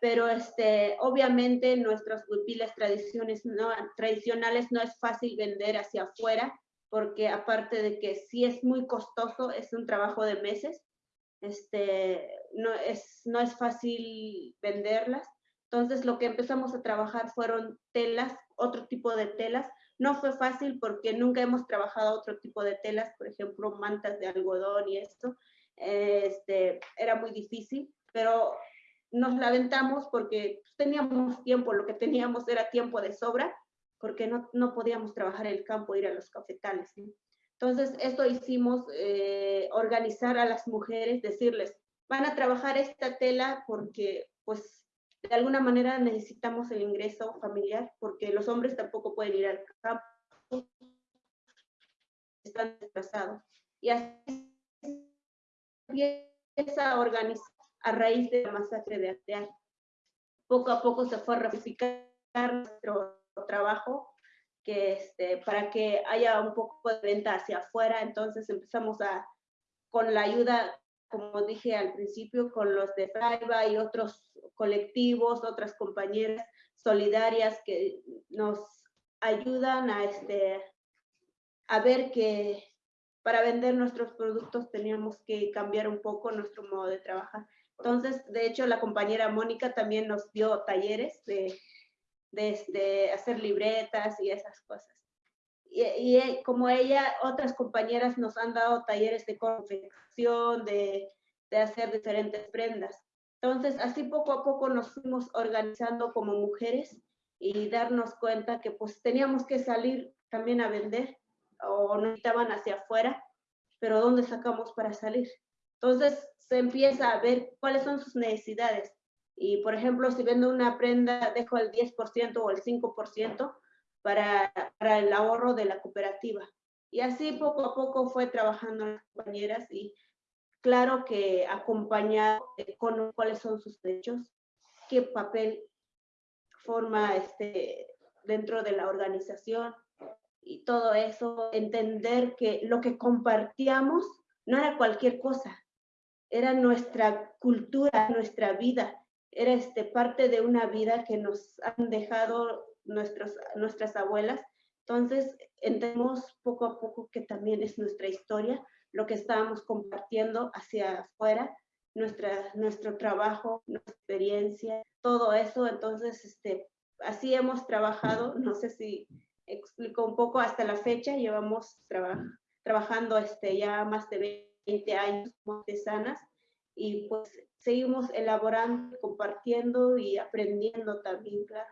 Pero este, obviamente nuestras huipiles tradiciones no, tradicionales no es fácil vender hacia afuera, porque aparte de que sí es muy costoso, es un trabajo de meses, este, no, es, no es fácil venderlas. Entonces lo que empezamos a trabajar fueron telas, otro tipo de telas. No fue fácil porque nunca hemos trabajado otro tipo de telas, por ejemplo, mantas de algodón y esto. Este, era muy difícil, pero nos lamentamos porque teníamos tiempo, lo que teníamos era tiempo de sobra, porque no, no podíamos trabajar el campo, ir a los cafetales. Entonces, esto hicimos, eh, organizar a las mujeres, decirles, van a trabajar esta tela porque, pues, de alguna manera necesitamos el ingreso familiar, porque los hombres tampoco pueden ir al campo, están desplazados. Y así empieza a organizar a raíz de la masacre de Arteal. Poco a poco se fue a ramificar nuestro trabajo que este, para que haya un poco de venta hacia afuera. Entonces empezamos a, con la ayuda, como dije al principio, con los de Fraiba y otros colectivos, otras compañeras solidarias que nos ayudan a, este, a ver que para vender nuestros productos teníamos que cambiar un poco nuestro modo de trabajar. Entonces, de hecho, la compañera Mónica también nos dio talleres de de este, hacer libretas y esas cosas. Y, y, como ella, otras compañeras nos han dado talleres de confección, de, de hacer diferentes prendas. Entonces, así poco a poco nos fuimos organizando como mujeres y darnos cuenta que pues teníamos que salir también a vender o necesitaban hacia afuera, pero ¿dónde sacamos para salir? Entonces se empieza a ver cuáles son sus necesidades y, por ejemplo, si vendo una prenda, dejo el 10% o el 5% para, para el ahorro de la cooperativa. Y así poco a poco fue trabajando las compañeras y claro que acompañado con cuáles son sus derechos, qué papel forma este, dentro de la organización y todo eso, entender que lo que compartíamos no era cualquier cosa, era nuestra cultura, nuestra vida, era este, parte de una vida que nos han dejado nuestros, nuestras abuelas. Entonces, entendemos poco a poco que también es nuestra historia, lo que estábamos compartiendo hacia afuera, nuestra, nuestro trabajo, nuestra experiencia, todo eso. Entonces, este, así hemos trabajado, no sé si explico un poco hasta la fecha, llevamos trabajando este, ya más de 20 años como artesanas y pues seguimos elaborando, compartiendo y aprendiendo también, claro.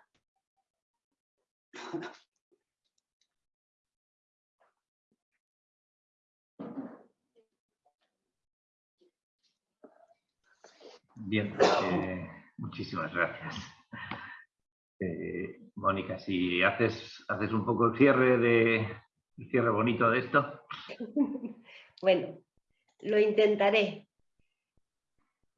Bien, eh, muchísimas gracias. Eh, Mónica, si haces, haces un poco el cierre de el cierre bonito de esto. [laughs] bueno, lo intentaré.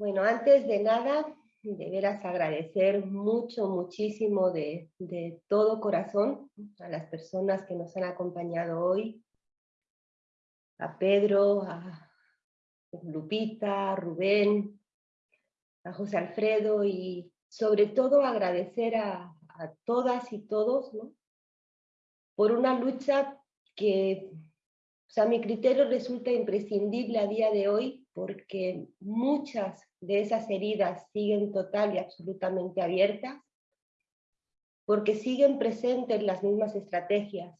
Bueno, antes de nada, de veras agradecer mucho, muchísimo de, todo corazón a las personas que nos han acompañado hoy, a Pedro, a Lupita, a Rubén, a José Alfredo y sobre todo agradecer a, todas y todos ¿no? por una lucha que, o sea, a mi criterio resulta imprescindible a día de hoy porque muchas de esas heridas siguen total y absolutamente abiertas, porque siguen presentes las mismas estrategias,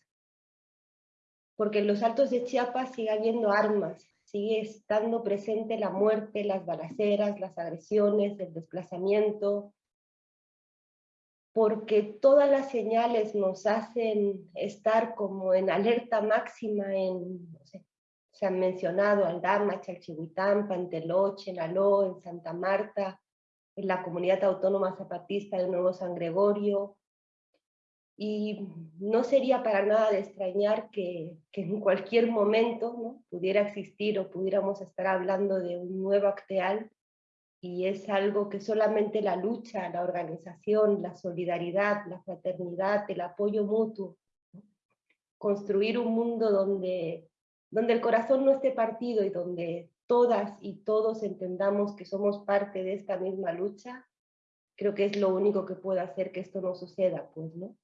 porque en los altos de Chiapas sigue habiendo armas, sigue estando presente la muerte, las balaceras, las agresiones, el desplazamiento, porque todas las señales nos hacen estar como en alerta máxima en, se han mencionado Aldama, Chalchihuitán, Panteloche, Naló, en Santa Marta, en la comunidad autónoma zapatista de Nuevo San Gregorio. Y no sería para nada de extrañar que, en cualquier momento pudiera existir o pudiéramos estar hablando de un nuevo acteal. Y es algo que solamente la lucha, la organización, la solidaridad, la fraternidad, el apoyo mutuo, construir un mundo donde donde el corazón no esté partido y donde todas y todos entendamos que somos parte de esta misma lucha, creo que es lo único que puede hacer que esto no suceda, pues, ¿no?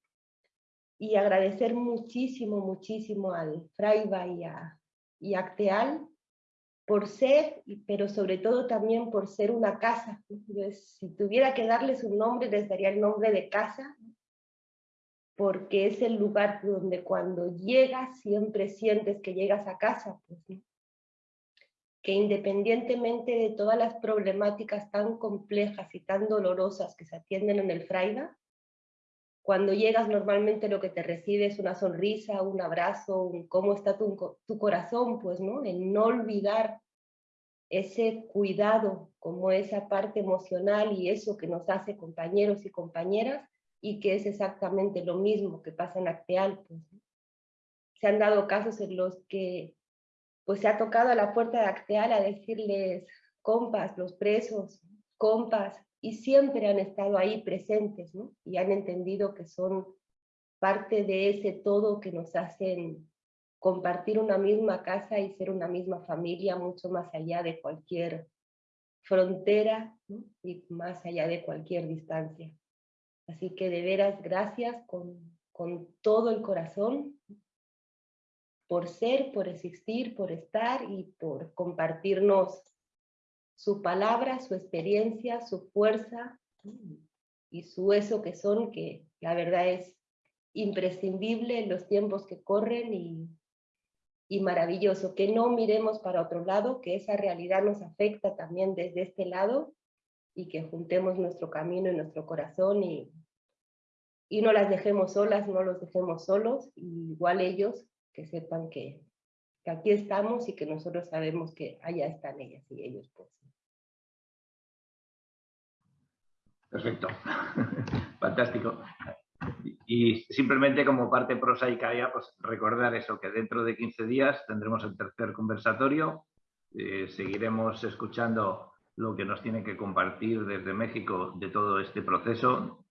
Y agradecer muchísimo, muchísimo al Fraiba y a, y Acteal por ser, pero sobre todo también por ser una casa. si tuviera que darles un nombre, les daría el nombre de casa, porque es el lugar donde cuando llegas siempre sientes que llegas a casa. Pues, que independientemente de todas las problemáticas tan complejas y tan dolorosas que se atienden en el Fraiba, cuando llegas normalmente lo que te recibe es una sonrisa, un abrazo, cómo está tu, tu corazón, pues, ¿no? El no olvidar ese cuidado como esa parte emocional y eso que nos hace compañeros y compañeras y que es exactamente lo mismo que pasa en Acteal. Se han dado casos en los que pues se ha tocado a la puerta de Acteal a decirles, compas, los presos, compas, y siempre han estado ahí presentes. Y han entendido que son parte de ese todo que nos hacen compartir una misma casa y ser una misma familia mucho más allá de cualquier frontera y más allá de cualquier distancia. Así que de veras, gracias con, con todo el corazón por ser, por existir, por estar y por compartirnos su palabra, su experiencia, su fuerza y su eso que son, que la verdad es imprescindible en los tiempos que corren y, y maravilloso. Que no miremos para otro lado, que esa realidad nos afecta también desde este lado y que juntemos nuestro camino y nuestro corazón y, y no las dejemos solas, no los dejemos solos, igual ellos que sepan que, aquí estamos y que nosotros sabemos que allá están ellas y ellos. Pues. Perfecto, [laughs] fantástico. Y simplemente como parte prosaica ya, pues recordar eso, que dentro de 15 días tendremos el tercer conversatorio, eh, seguiremos escuchando lo que nos tiene que compartir desde México de todo este proceso.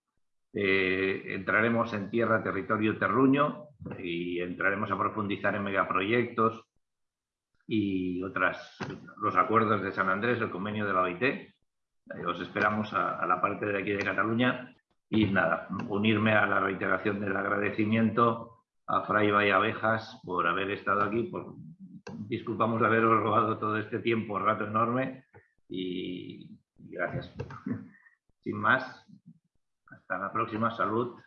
Eh, entraremos en tierra, territorio, terruño, y entraremos a profundizar en megaproyectos y otras, los acuerdos de San Andrés, el convenio de la OIT. Eh, os esperamos a, la parte de aquí de Cataluña y nada, unirme a la reiteración del agradecimiento a Fraiba y Abejas por haber estado aquí. Por, disculpamos de haberos robado todo este tiempo, rato enorme y gracias. [laughs] Sin más, hasta la próxima. Salud.